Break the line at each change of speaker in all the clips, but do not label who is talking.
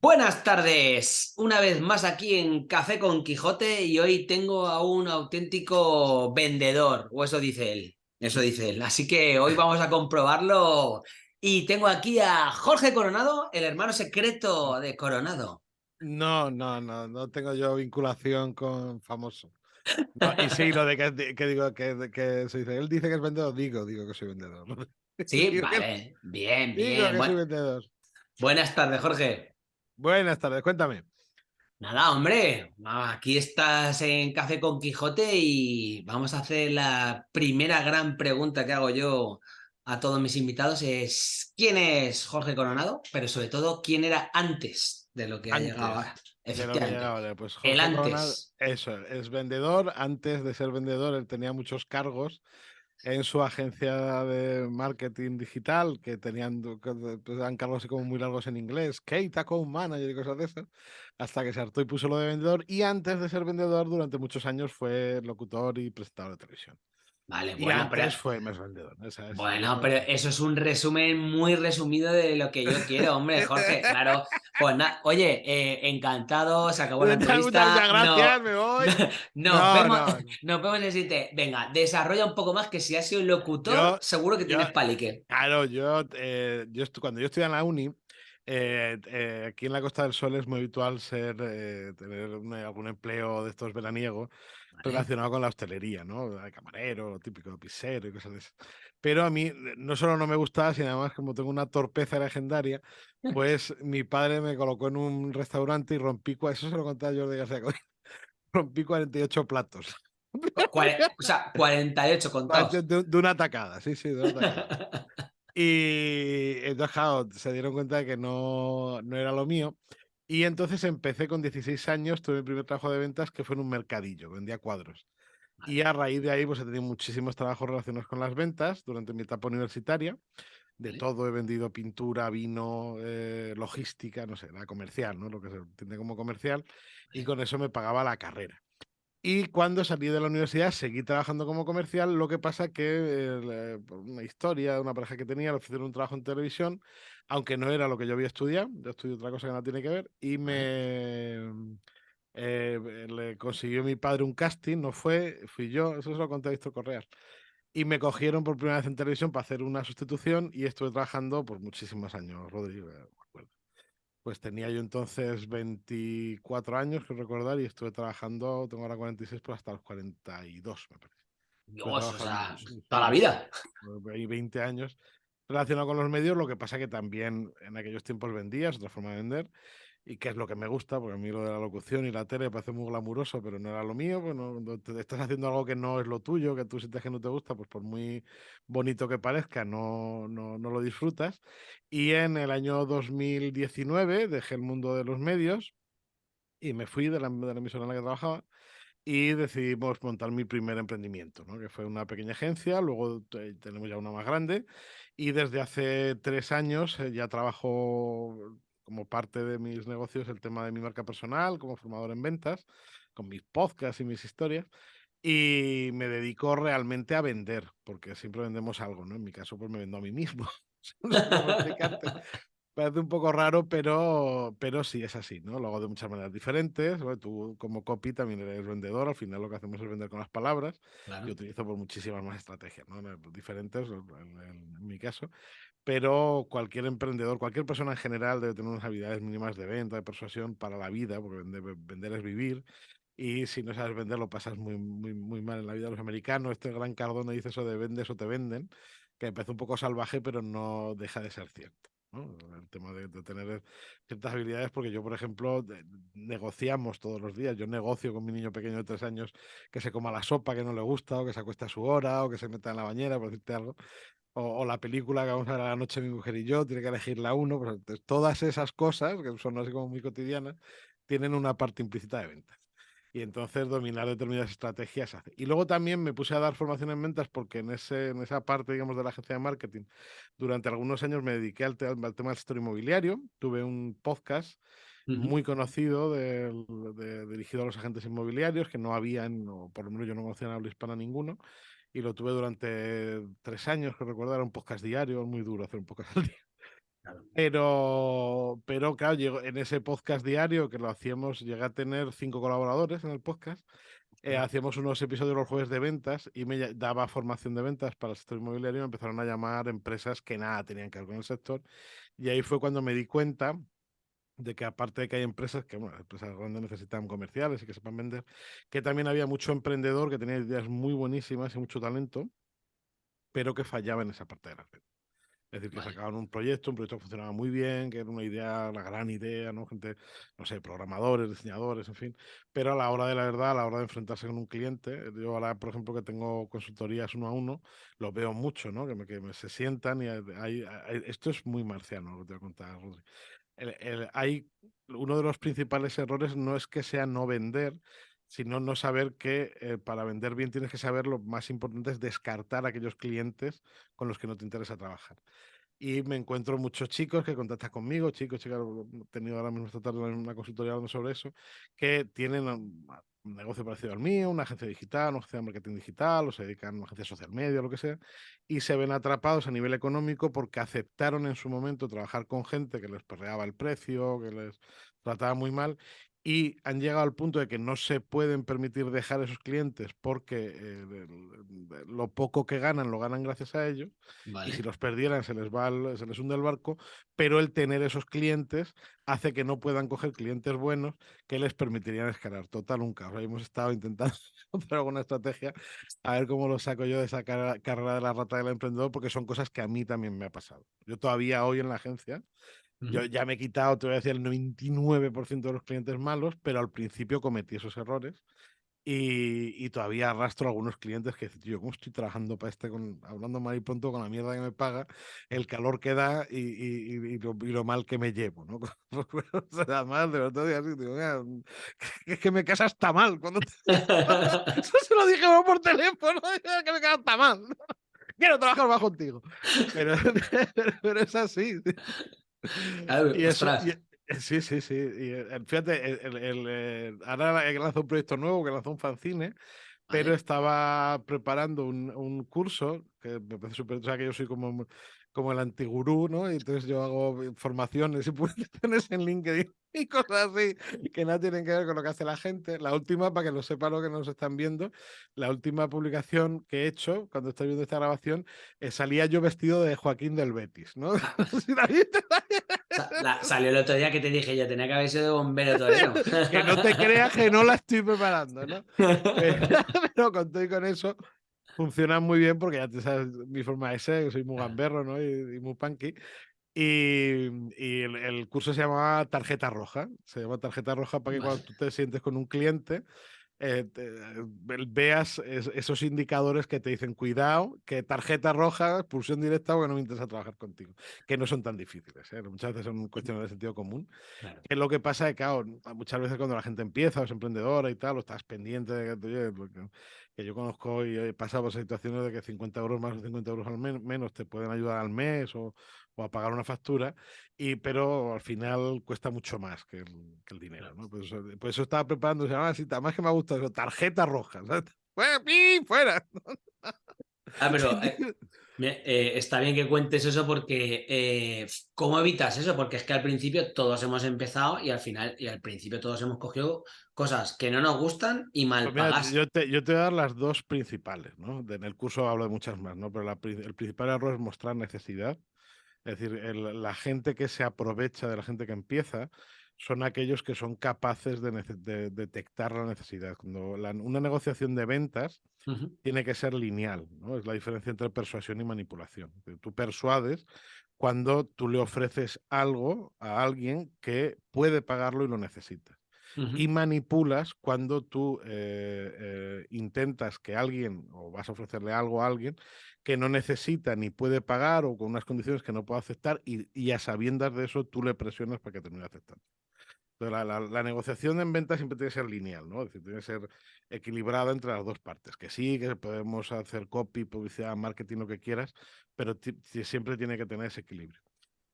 Buenas tardes, una vez más aquí en Café con Quijote y hoy tengo a un auténtico vendedor, o eso dice él, eso dice él. Así que hoy vamos a comprobarlo y tengo aquí a Jorge Coronado, el hermano secreto de Coronado.
No, no, no, no tengo yo vinculación con famoso. y sí, lo de que, digo que, que se dice, él dice que es vendedor, digo, digo que soy vendedor.
Sí, vale, bien, bien.
Digo que soy vendedor.
Buenas tardes, Jorge.
Buenas tardes, cuéntame.
Nada, hombre, aquí estás en Café con Quijote y vamos a hacer la primera gran pregunta que hago yo a todos mis invitados es ¿quién es Jorge Coronado? Pero sobre todo, ¿quién era antes de lo que ha llegado ahora?
Efectivamente. Pues el antes. eso, es vendedor. Antes de ser vendedor, él tenía muchos cargos en su agencia de marketing digital, que tenían pues, dan cargos así como muy largos en inglés, Kate Account Manager y cosas de esas, hasta que se hartó y puso lo de vendedor. Y antes de ser vendedor, durante muchos años fue locutor y presentador de televisión.
Vale, bueno,
pero fue más vendedor.
bueno, pero eso es un resumen muy resumido de lo que yo quiero, hombre, Jorge. Claro, pues nada, oye, eh, encantado, se acabó la entrevista.
Muchas gracias, me voy.
no, nos, vemos, nos vemos en el siguiente. Venga, desarrolla un poco más que si has sido locutor, seguro que tienes palique.
Claro, yo, eh, yo cuando yo estudié en la uni, eh, aquí en la Costa del Sol es muy habitual ser tener algún empleo de estos veraniegos relacionado con la hostelería, ¿no? De camarero, típico pisero y cosas de eso. Pero a mí no solo no me gustaba, sino además como tengo una torpeza legendaria, pues mi padre me colocó en un restaurante y rompí, eso se lo contaba yo de García rompí 48 platos.
o sea, 48 contados.
De, de, una atacada, sí, sí, de una atacada. y entonces, se dieron cuenta de que no, no era lo mío. Y entonces empecé con 16 años, tuve mi primer trabajo de ventas que fue en un mercadillo, vendía cuadros. Y a raíz de ahí, pues he tenido muchísimos trabajos relacionados con las ventas durante mi etapa universitaria. De todo he vendido pintura, vino, eh, logística, no sé, la comercial, ¿no? Lo que se entiende como comercial. Y con eso me pagaba la carrera. Y cuando salí de la universidad seguí trabajando como comercial, lo que pasa que eh, por una historia, una pareja que tenía, le ofrecieron un trabajo en televisión, aunque no era lo que yo había estudiado, yo estudié otra cosa que no tiene que ver, y me eh, le consiguió mi padre un casting, no fue, fui yo, eso se lo conté a Víctor Correa. Y me cogieron por primera vez en televisión para hacer una sustitución y estuve trabajando por muchísimos años, Rodrigo, acuerdo pues tenía yo entonces 24 años, que recordar, y estuve trabajando, tengo ahora 46, pues hasta los 42, me parece.
Dios, o sea, toda la vida.
Hay 20 años relacionado con los medios, lo que pasa que también en aquellos tiempos vendías, otra forma de vender, y qué es lo que me gusta, porque a mí lo de la locución y la tele parece muy glamuroso, pero no era lo mío, pues no, te estás haciendo algo que no es lo tuyo, que tú sientes que no te gusta, pues por muy bonito que parezca, no, no, no lo disfrutas. Y en el año 2019 dejé el mundo de los medios y me fui de la, de la emisora en la que trabajaba y decidimos montar mi primer emprendimiento, ¿no? que fue una pequeña agencia, luego tenemos ya una más grande y desde hace tres años eh, ya trabajo como parte de mis negocios el tema de mi marca personal, como formador en ventas, con mis podcasts y mis historias. Y me dedico realmente a vender, porque siempre vendemos algo, ¿no? En mi caso, pues me vendo a mí mismo. Parece un poco raro, pero, pero sí es así, ¿no? Lo hago de muchas maneras diferentes. Tú, como copy, también eres vendedor. Al final, lo que hacemos es vender con las palabras. Yo utilizo por muchísimas más estrategias, ¿no? Diferentes, en mi caso pero cualquier emprendedor, cualquier persona en general debe tener unas habilidades mínimas de venta, de persuasión para la vida, porque vender, es vivir. Y si no sabes vender, lo pasas muy, muy, muy mal en la vida de los americanos. Este gran Cardone dice eso de vendes o te venden, que empezó un poco salvaje, pero no deja de ser cierto. El tema de, tener ciertas habilidades, porque yo, por ejemplo, negociamos todos los días. Yo negocio con mi niño pequeño de tres años que se coma la sopa que no le gusta, o que se acuesta a su hora, o que se meta en la bañera, por decirte algo o, la película que vamos a ver a la noche mi mujer y yo, tiene que elegir la uno, pues, todas esas cosas, que son así como muy cotidianas, tienen una parte implícita de ventas. Y entonces dominar determinadas estrategias hace. Y luego también me puse a dar formación en ventas porque en, ese, en esa parte, digamos, de la agencia de marketing, durante algunos años me dediqué al, tema del sector inmobiliario. Tuve un podcast muy conocido de, dirigido a los agentes inmobiliarios, que no habían, o por lo menos yo no conocía en habla hispana ninguno, y lo tuve durante tres años, que recuerdo era un podcast diario, muy duro hacer un podcast al día. Pero, pero claro, en ese podcast diario que lo hacíamos, llegué a tener cinco colaboradores en el podcast. Eh, hacíamos unos episodios los jueves de ventas y me daba formación de ventas para el sector inmobiliario. Me empezaron a llamar empresas que nada tenían que ver con el sector. Y ahí fue cuando me di cuenta de que aparte de que hay empresas que, bueno, empresas grandes necesitan comerciales y que sepan vender, que también había mucho emprendedor que tenía ideas muy buenísimas y mucho talento, pero que fallaba en esa parte de la ventas. Es decir, que sacaban un proyecto, un proyecto que funcionaba muy bien, que era una idea, una gran idea, ¿no? Gente, no sé, programadores, diseñadores, en fin. Pero a la hora de la verdad, a la hora de enfrentarse con un cliente, yo ahora, por ejemplo, que tengo consultorías uno a uno, lo veo mucho, ¿no? Que me, que me se sientan y hay, esto es muy marciano lo que te voy a contar, Rodri. hay uno de los principales errores no es que sea no vender, sino no saber que eh, para vender bien tienes que saber lo más importante es descartar a aquellos clientes con los que no te interesa trabajar. Y me encuentro muchos chicos que contactan conmigo, chicos, chicas, he tenido ahora mismo esta tarde una consultoría hablando sobre eso, que tienen un negocio parecido al mío, una agencia digital, una agencia de marketing digital, o se dedican a una agencia social media, lo que sea, y se ven atrapados a nivel económico porque aceptaron en su momento trabajar con gente que les perreaba el precio, que les trataba muy mal y han llegado al punto de que no se pueden permitir dejar esos clientes porque eh, lo poco que ganan lo ganan gracias a ellos y si los perdieran se les va se les hunde el barco pero el tener esos clientes hace que no puedan coger clientes buenos que les permitirían escalar. Total un caos hemos estado intentando hacer alguna estrategia a ver cómo lo saco yo de esa carrera de la rata del emprendedor porque son cosas que a mí también me ha pasado. Yo todavía hoy en la agencia yo ya me he quitado, te voy a decir, el 99% de los clientes malos, pero al principio cometí esos errores y, todavía arrastro a algunos clientes que dicen, tío, ¿cómo estoy trabajando para este, con, hablando mal y pronto con la mierda que me paga, el calor que da y, lo, mal que me llevo, ¿no? Además, de verdad, así, digo, es que me casa hasta mal. Cuando Eso se lo dije por teléfono, que me casa hasta mal. Quiero trabajar más contigo. Pero, pero es así y eso, sí, sí, sí. Y, eh, fíjate, el, eh, ahora he lanzado un proyecto nuevo, que lanzó un fanzine, pero estaba preparando un, un, curso que me parece súper. O sea, que yo soy como, como el antigurú, ¿no? Y entonces yo hago formaciones y publicaciones en LinkedIn y cosas así que no tienen que ver con lo que hace la gente. La última, para que lo sepan lo que nos están viendo, la última publicación que he hecho cuando estoy viendo esta grabación, eh, salía yo vestido de Joaquín del Betis, ¿no?
salió el otro día que te dije, yo tenía que haber sido de bombero torero.
que no te creas que no la estoy preparando, ¿no? Pero con todo y con eso, funciona muy bien porque ya te sabes mi forma de ser, soy muy gamberro, ¿no? Y, muy punky. Y, y el, curso se llamaba Tarjeta Roja. Se llama Tarjeta Roja para que cuando tú te sientes con un cliente, eh, veas esos indicadores que te dicen cuidado, que tarjeta roja, expulsión directa o que no me interesa trabajar contigo, que no son tan difíciles, ¿eh? muchas veces son cuestiones de sentido común. Que lo que pasa es que, claro, muchas veces cuando la gente empieza o es emprendedora y tal, o estás pendiente de que, que yo conozco y he pasado por situaciones de que 50 euros más o 50 euros al menos te pueden ayudar al mes o, o, a pagar una factura, y, pero al final cuesta mucho más que el, que el dinero. ¿no? Pues, pues, eso estaba preparando, se llama así, más que me gusta eso, tarjeta roja. ¡Fuera!
Ah, pero eh, eh, está bien que cuentes eso porque eh, ¿cómo evitas eso? Porque es que al principio todos hemos empezado y al final y al principio todos hemos cogido cosas que no nos gustan y mal
pues yo, te, yo te voy a dar las dos principales, ¿no? En el curso hablo de muchas más, ¿no? Pero el principal error es mostrar necesidad. Es decir, la gente que se aprovecha de la gente que empieza son aquellos que son capaces de, detectar la necesidad. Cuando una negociación de ventas tiene que ser lineal, ¿no? Es la diferencia entre persuasión y manipulación. Tú persuades cuando tú le ofreces algo a alguien que puede pagarlo y lo necesita. Y manipulas cuando tú eh, eh, intentas que alguien, o vas a ofrecerle algo a alguien, que no necesita ni puede pagar o con unas condiciones que no puede aceptar, y, y a sabiendas de eso tú le presionas para que termine aceptando. La, la, negociación en venta siempre tiene que ser lineal, ¿no? Es decir, tiene que ser equilibrada entre las dos partes. Que sí, que podemos hacer copy, publicidad, marketing, lo que quieras, pero siempre tiene que tener ese equilibrio.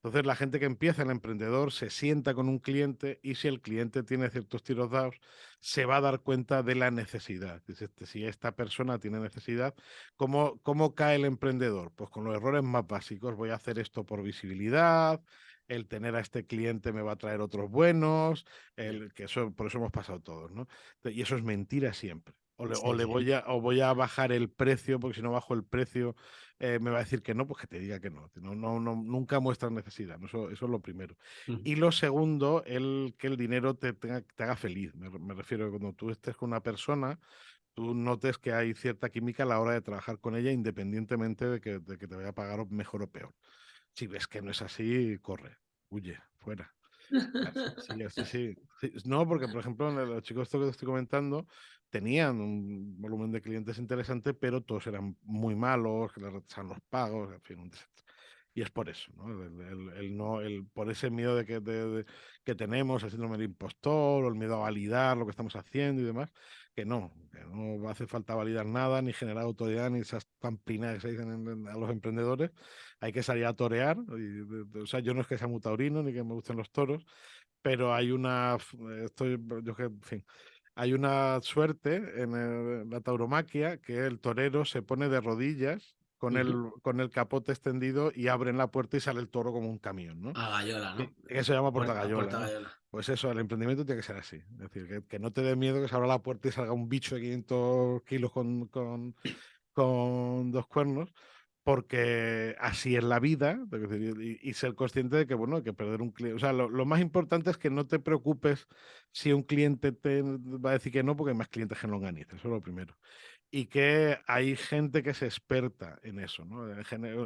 Entonces, la gente que empieza, el emprendedor, se sienta con un cliente y si el cliente tiene ciertos tiros dados, se va a dar cuenta de la necesidad. Este, si esta persona tiene necesidad, ¿cómo, ¿cómo cae el emprendedor? Pues con los errores más básicos. Voy a hacer esto por visibilidad, el tener a este cliente me va a traer otros buenos, el que eso, por eso hemos pasado todos, ¿no? Y eso es mentira siempre. O le, voy a, o voy a bajar el precio, porque si no bajo el precio eh, me va a decir que no, pues que te diga que no. no, no, nunca muestras necesidad, eso, eso, es lo primero. Y lo segundo, el, que el dinero te, te haga feliz. Me, me refiero a cuando tú estés con una persona, tú notes que hay cierta química a la hora de trabajar con ella, independientemente de que, de que te vaya a pagar mejor o peor. Si ves que no es así, corre, huye, fuera. Sí, sí, sí, No, porque, por ejemplo, los chicos que te estoy comentando tenían un volumen de clientes interesante, pero todos eran muy malos, que les retrasaban los pagos, en fin, un desastre. Y es por eso, ¿no? El, no, el, por ese miedo de que, de, que tenemos, el síndrome del impostor, o el miedo a validar lo que estamos haciendo y demás, que no, que no hace falta validar nada, ni generar autoridad, ni esas pamplinas que se dicen a los emprendedores. Hay que salir a torear. o sea, yo no es que sea muy taurino, ni que me gusten los toros, pero hay una, estoy, yo que, en hay una suerte en la tauromaquia que el torero se pone de rodillas con, el, con el capote extendido y abren la puerta y sale el toro como un camión, ¿no?
A gallola, ¿no?
Eso se llama puerta, gallola. Pues eso, el emprendimiento tiene que ser así. Es decir, que, no te dé miedo que se abra la puerta y salga un bicho de 500 kilos con, con, con dos cuernos, porque así es la vida, y, ser consciente de que, bueno, hay que perder un cliente. O sea, lo, lo, más importante es que no te preocupes si un cliente te va a decir que no, porque hay más clientes que no organizan, eso es lo primero y que hay gente que es experta en eso, ¿no?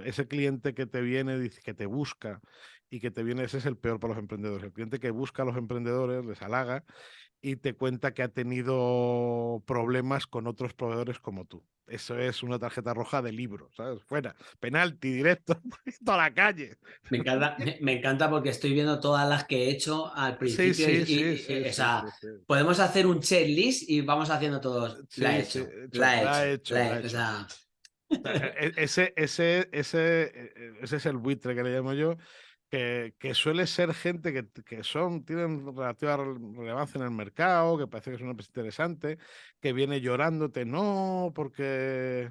Ese cliente que te viene, que te busca y que te viene, ese es el peor para los emprendedores. El cliente que busca a los emprendedores, les halaga y te cuenta que ha tenido problemas con otros proveedores como tú. Eso es una tarjeta roja de libro, ¿sabes? Fuera, penalti directo, toda la calle.
Me encanta, me, encanta porque estoy viendo todas las que he hecho al principio. Sí, sí, sí, o sea, podemos hacer un checklist y vamos haciendo todos. la he hecho, la he hecho. La he hecho.
ese, ese, ese, e, e, ese es el buitre que le llamo yo que, suele ser gente que, que, son, tienen relativa relevancia en el mercado, que parece que es una empresa interesante, que viene llorándote, no, porque,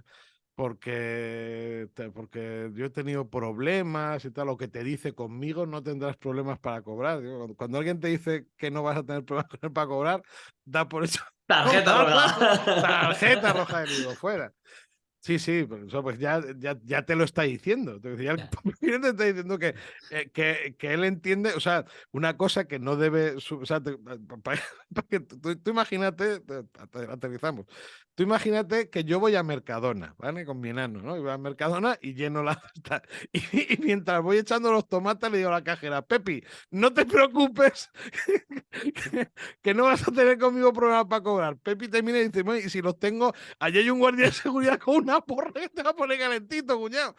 porque, porque yo he tenido problemas y tal, lo que te dice conmigo no tendrás problemas para cobrar. Cuando alguien te dice que no vas a tener problemas para cobrar, da por hecho.
Tarjeta roja.
Tarjeta roja de vivo, fuera. Sí, sí, pues, pues ya, ya, ya, te lo está diciendo. Ya el te está diciendo que, eh, que, que, él entiende, o sea, una cosa que no debe. O sea, para, que tú, imagínate, aterrizamos. Tú imagínate que yo voy a Mercadona, ¿vale? Con mi enano, ¿no? Y voy a Mercadona y lleno la. Y, y, mientras voy echando los tomates, le digo a la cajera, Pepi, no te preocupes, que, no vas a tener conmigo problemas para cobrar. Pepi termina y dice, y si los tengo, allí hay un guardia de seguridad con una porra que te va a poner calentito, cuñado.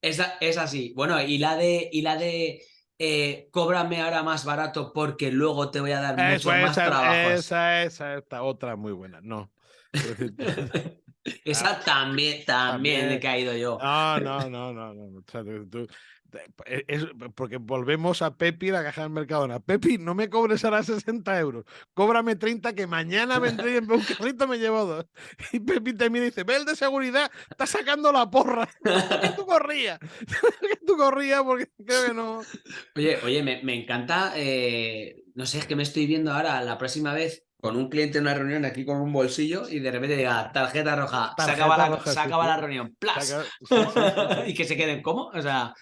Esa, es así. Bueno, y la de, y la de eh, cóbrame ahora más barato porque luego te voy a dar mucho más trabajo.
Esa, esa, esta otra muy buena. No.
esa también, también, he caído yo.
No, no, no, no. no. O sea, tú, e, es porque volvemos a Pepi, la caja del Mercadona. Pepi, no me cobres ahora 60 euros, cóbrame 30 que mañana vendré y en un carrito me llevo dos. Y Pepi también dice, ve el de seguridad, está sacando la porra. que tú corrías, que tú corrías porque creo que no.
Oye, oye, me, me encanta, eh, no sé, es que me estoy viendo ahora la próxima vez con un cliente en una reunión aquí con un bolsillo y de repente diga tarjeta roja, se acaba, la, reunión, ¡plas! y que se queden como, o sea...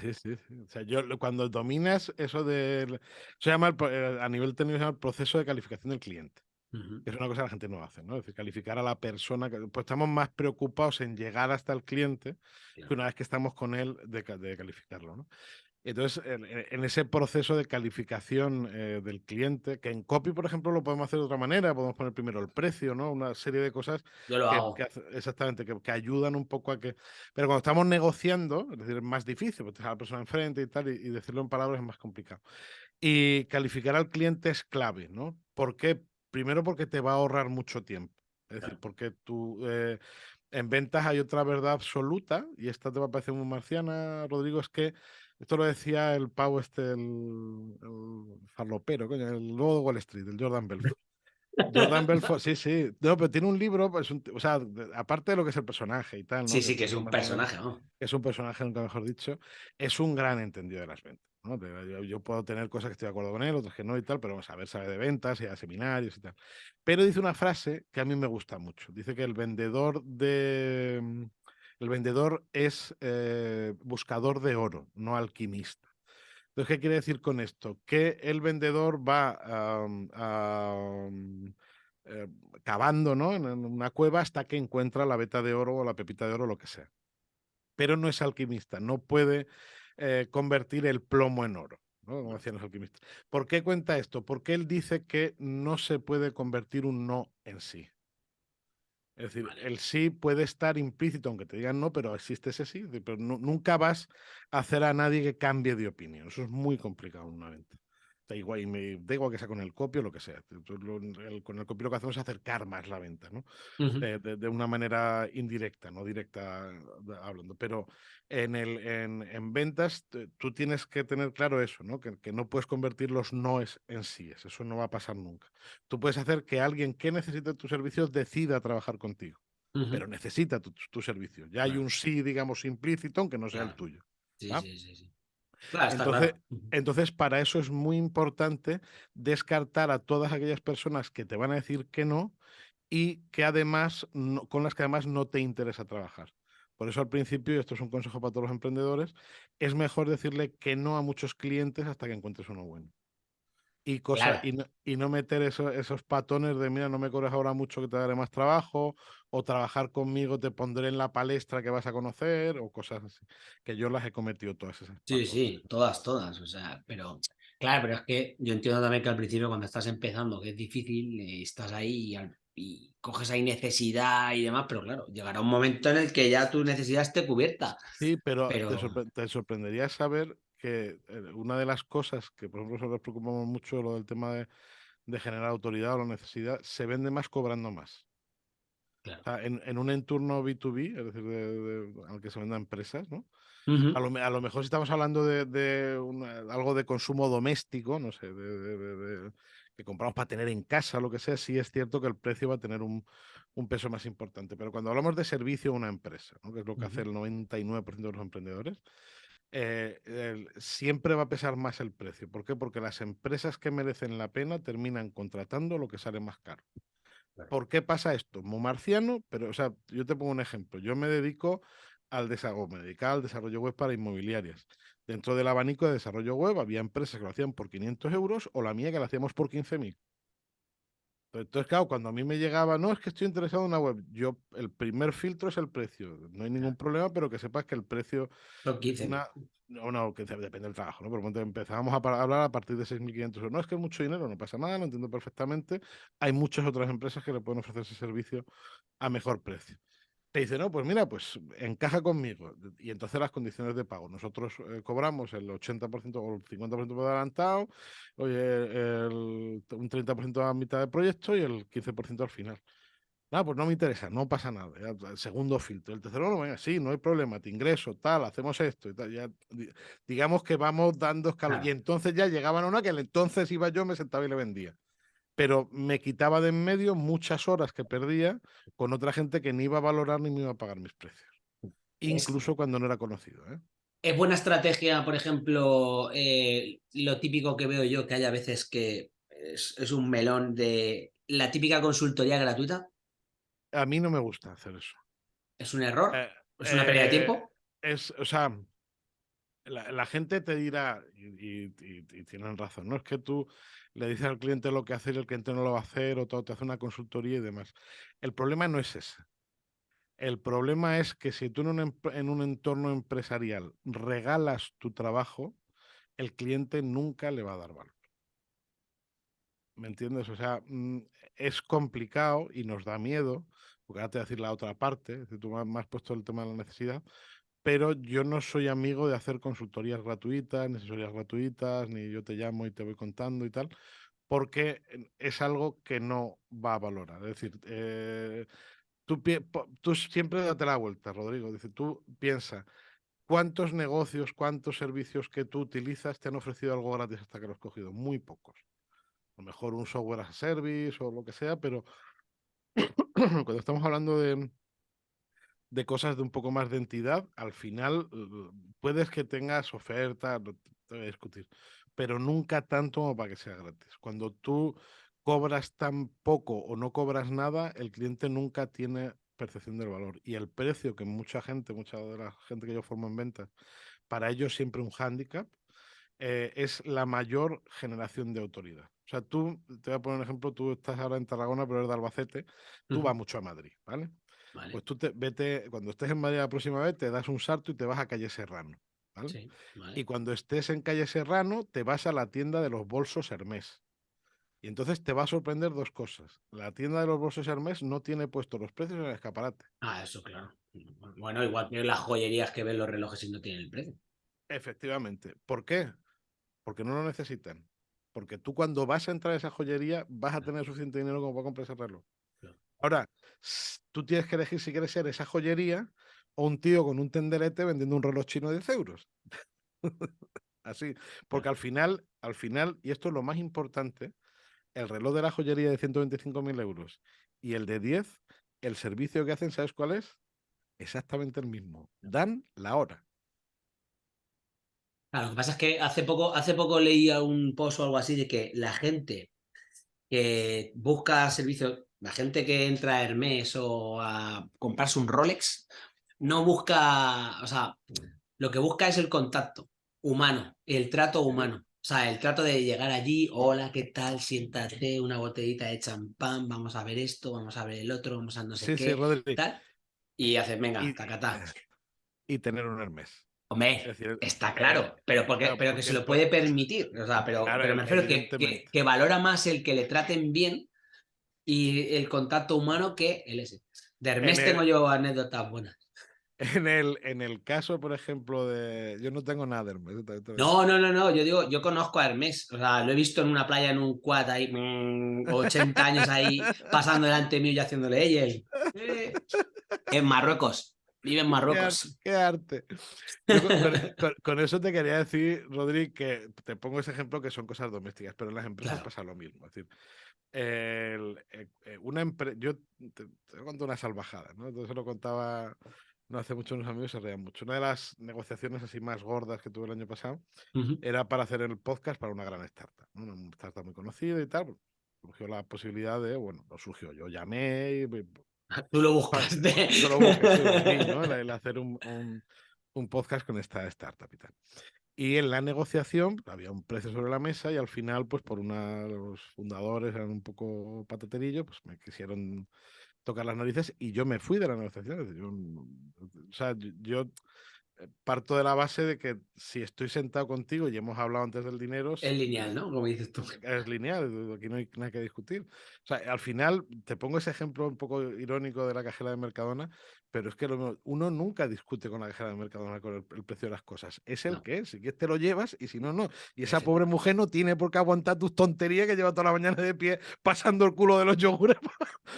Sí, sí, O sea, yo cuando dominas eso del... Se llama, eh, a nivel técnico, se llama el proceso de calificación del cliente. Es una cosa que la gente no hace, ¿no? Es decir, calificar a la persona, pues estamos más preocupados en llegar hasta el cliente que una vez que estamos con él de, de calificarlo, ¿no? Entonces, en, ese proceso de calificación eh, del cliente, que en copy, por ejemplo, lo podemos hacer de otra manera, podemos poner primero el precio, ¿no? Una serie de cosas
Yo lo
que,
hago.
exactamente, que, ayudan un poco a que. Pero cuando estamos negociando, es decir, es más difícil, porque a la persona enfrente y tal, y, decirlo en palabras es más complicado. Y calificar al cliente es clave, ¿no? ¿Por qué? Primero porque te va a ahorrar mucho tiempo. Es decir, porque tú. Eh, en ventas hay otra verdad absoluta, y esta te va a parecer muy marciana, Rodrigo, es que esto lo decía el pavo este, el, el farlopero, el lobo de Wall Street, el Jordan Belfort. Jordan Belfort, sí, sí. No, pero tiene un libro, pues, o sea, aparte de lo que es el personaje y tal. ¿no?
Sí, sí, que, es un personaje,
¿no? Es un personaje, nunca mejor dicho. Es un gran entendido de las ventas. ¿no? Yo, puedo tener cosas que estoy de acuerdo con él, otras que no y tal, pero vamos a ver, sabe de ventas y a seminarios y tal. Pero dice una frase que a mí me gusta mucho. Dice que el vendedor de. El vendedor es eh, buscador de oro, no alquimista. Entonces, ¿qué quiere decir con esto? Que el vendedor va eh, cavando ¿no? en una cueva hasta que encuentra la beta de oro o la pepita de oro, lo que sea. Pero no es alquimista, no puede eh, convertir el plomo en oro. ¿no? Como decían los alquimistas. ¿Por qué cuenta esto? Porque él dice que no se puede convertir un no en sí. Es decir, el sí puede estar implícito, aunque te digan no, pero existe ese sí. Pero nunca vas a hacer a nadie que cambie de opinión. Eso es muy complicado en una venta. Da igual, y me, da igual que sea con el copio o lo que sea. con el copio lo que hacemos es acercar más la venta, ¿no? de, una manera indirecta, no directa hablando. Pero en, el, en, ventas tú tienes que tener claro eso, ¿no? Que, no puedes convertir los noes en sí. Eso no va a pasar nunca. Tú puedes hacer que alguien que necesite tus servicios decida trabajar contigo, pero necesita tu, tu servicio. Ya hay un sí, digamos, implícito, aunque no sea el tuyo.
Sí, sí, sí, sí
entonces, entonces, para eso es muy importante descartar a todas aquellas personas que te van a decir que no y que además, con las que además no te interesa trabajar. Por eso al principio, y esto es un consejo para todos los emprendedores, es mejor decirle que no a muchos clientes hasta que encuentres uno bueno y, cosa, y, no, meter esos patones de, mira, no me corres ahora mucho que te daré más trabajo, o trabajar conmigo te pondré en la palestra que vas a conocer, o cosas así, que yo las he cometido todas esas.
Sí, sí, todas, todas, o sea, pero claro, pero es que yo entiendo también que al principio cuando estás empezando, que es difícil, eh, estás ahí y, coges ahí necesidad y demás, pero claro, llegará un momento en el que ya tu necesidad esté cubierta.
Sí, pero, te sorprendería saber que eh, una de las cosas que, por ejemplo, nosotros preocupamos mucho, lo del tema de, generar autoridad o la necesidad, se vende más cobrando más. en, un entorno B2B, es decir, de, al que se venden empresas, ¿no? a, lo, mejor si estamos hablando de, algo de consumo doméstico, no sé, que compramos para tener en casa, lo que sea, sí es cierto que el precio va a tener un, peso más importante. Pero cuando hablamos de servicio a una empresa, que es lo que hace el 99% de los emprendedores, eh, siempre va a pesar más el precio. ¿Por qué? Porque las empresas que merecen la pena terminan contratando lo que sale más caro. ¿Por qué pasa esto? Muy marciano, pero, o sea, yo te pongo un ejemplo. Yo me dedico al desarrollo, me dedicaba al desarrollo web para inmobiliarias. Dentro del abanico de desarrollo web había empresas que lo hacían por 500 euros o la mía que la hacíamos por 15.000. Entonces, claro, cuando a mí me llegaba, no, es que estoy interesado en una web, yo, el primer filtro es el precio. No hay ningún problema, pero que sepas que el precio.
Son 15.
no, no, que depende del trabajo, ¿no? Por empezábamos a hablar a partir de 6.500 euros. No, es que es mucho dinero, no pasa nada, lo entiendo perfectamente. Hay muchas otras empresas que le pueden ofrecer ese servicio a mejor precio te dice, no, pues mira, pues encaja conmigo. Y entonces las condiciones de pago. Nosotros eh, cobramos el 80% o el 50% por adelantado, oye, el, un 30% a mitad del proyecto y el 15% al final. Nada, pues no me interesa, no pasa nada. segundo filtro. El tercero, no, venga, sí, no hay problema, te ingreso, tal, hacemos esto y tal. Ya, digamos que vamos dando escalones. Y entonces ya llegaban a una que entonces iba yo, me sentaba y le vendía pero me quitaba de en medio muchas horas que perdía con otra gente que ni iba a valorar ni me iba a pagar mis precios, incluso cuando no era conocido. ¿eh?
Es buena estrategia, por ejemplo, eh, lo típico que veo yo, que hay a veces que es, un melón de la típica consultoría gratuita.
A mí no me gusta hacer eso.
¿Es un error? Eh, ¿Es una pérdida de tiempo?
Es, o sea, la, gente te dirá, y, tienen razón, no es que tú le dices al cliente lo que hacer y el cliente no lo va a hacer, o todo, te hace una consultoría y demás. El problema no es ese. El problema es que si tú en un, en un entorno empresarial regalas tu trabajo, el cliente nunca le va a dar valor. ¿Me entiendes? O sea, mm, es complicado y nos da miedo, porque ahora te voy a decir la otra parte, tú me has puesto el tema de la necesidad, pero yo no soy amigo de hacer consultorías gratuitas, ni asesorías gratuitas, ni yo te llamo y te voy contando y tal, porque es algo que no va a valorar. Es decir, eh, tú, tú, siempre date la vuelta, Rodrigo. Dice, tú piensa, ¿cuántos negocios, cuántos servicios que tú utilizas te han ofrecido algo gratis hasta que lo has cogido? Muy pocos. a lo mejor un software as a service o lo que sea, pero cuando estamos hablando de, de cosas de un poco más de entidad, al final puedes que tengas oferta, no te voy a discutir, pero nunca tanto como para que sea gratis. Cuando tú cobras tan poco o no cobras nada, el cliente nunca tiene percepción del valor. Y el precio que mucha gente, mucha de la gente que yo formo en ventas, para ellos siempre un hándicap, eh, es la mayor generación de autoridad. O sea, tú, te voy a poner un ejemplo, tú estás ahora en Tarragona, pero eres de Albacete, tú vas mucho a Madrid, ¿vale? Pues tú te, vete, cuando estés en Madrid la próxima vez, te das un salto y te vas a calle Serrano. ¿vale? Y cuando estés en calle Serrano, te vas a la tienda de los bolsos Hermés. Y entonces te va a sorprender dos cosas. La tienda de los bolsos Hermés no tiene puesto los precios en el escaparate.
Ah, eso claro. Bueno, igual que las joyerías que ven los relojes y no tienen el precio.
Efectivamente. ¿Por qué? Porque no lo necesitan. Porque tú cuando vas a entrar a esa joyería vas a tener suficiente dinero como para comprar ese reloj. Ahora, tú tienes que elegir si quieres ser esa joyería o un tío con un tenderete vendiendo un reloj chino de 10 euros. Así, porque al final, al final, y esto es lo más importante, el reloj de la joyería de 125.000 euros y el de 10, el servicio que hacen, ¿sabes cuál es? Exactamente el mismo. Dan la hora.
lo que pasa es que hace poco, hace poco leía un post o algo así de que la gente que busca servicios la gente que entra a Hermes o a comprarse un Rolex no busca, o sea, lo que busca es el contacto humano, el trato humano. O sea, el trato de llegar allí, hola, ¿qué tal? Siéntate, una botellita de champán, vamos a ver esto, vamos a ver el otro, vamos a no sé qué, tal, y haces, venga, y, tacatá.
Y tener un Hermes.
Hombre, está claro, pero, porque, pero que se lo puede permitir. O sea, pero, pero me refiero que, que, valora más el que le traten bien y el contacto humano que el ese. De Hermes tengo yo anécdotas buenas.
En el, en el caso, por ejemplo, de. Yo no tengo nada de Hermes.
No, no, no, no. Yo digo, yo conozco a Hermes. O sea, lo he visto en una playa en un quad ahí, 80 mm, años ahí, pasando delante mío y haciéndole ella. En Marruecos. Vive en Marruecos.
Qué arte. con, eso te quería decir, Rodri, que te pongo ese ejemplo que son cosas domésticas, pero en las empresas pasa lo mismo. Es decir, el, eh, eh, una empresa, yo te, te una salvajada, ¿no? Entonces lo contaba no hace mucho unos amigos se reían mucho. Una de las negociaciones así más gordas que tuve el año pasado era para hacer el podcast para una gran startup, una startup muy conocida y tal. Surgió la posibilidad de, bueno, lo surgió, yo llamé y...
Tú lo buscaste.
Yo lo busqué, ¿no? el, hacer un, un, un, podcast con esta startup y tal. Y en la negociación había un precio sobre la mesa y al final, pues por una los fundadores, eran un poco pataterillo, pues me quisieron tocar las narices y yo me fui de la negociación. Yo, o sea, yo parto de la base de que si estoy sentado contigo y hemos hablado antes del dinero...
Es lineal, ¿no? Como dices tú.
Es lineal, aquí no hay nada que discutir. O sea, al final, te pongo ese ejemplo un poco irónico de la cajera de Mercadona, pero es que uno nunca discute con la cajera de Mercadona con el, precio de las cosas. Es el que es, si quieres te lo llevas y si no, no. Y esa pobre mujer no tiene por qué aguantar tus tonterías que lleva toda la mañana de pie pasando el culo de los yogures.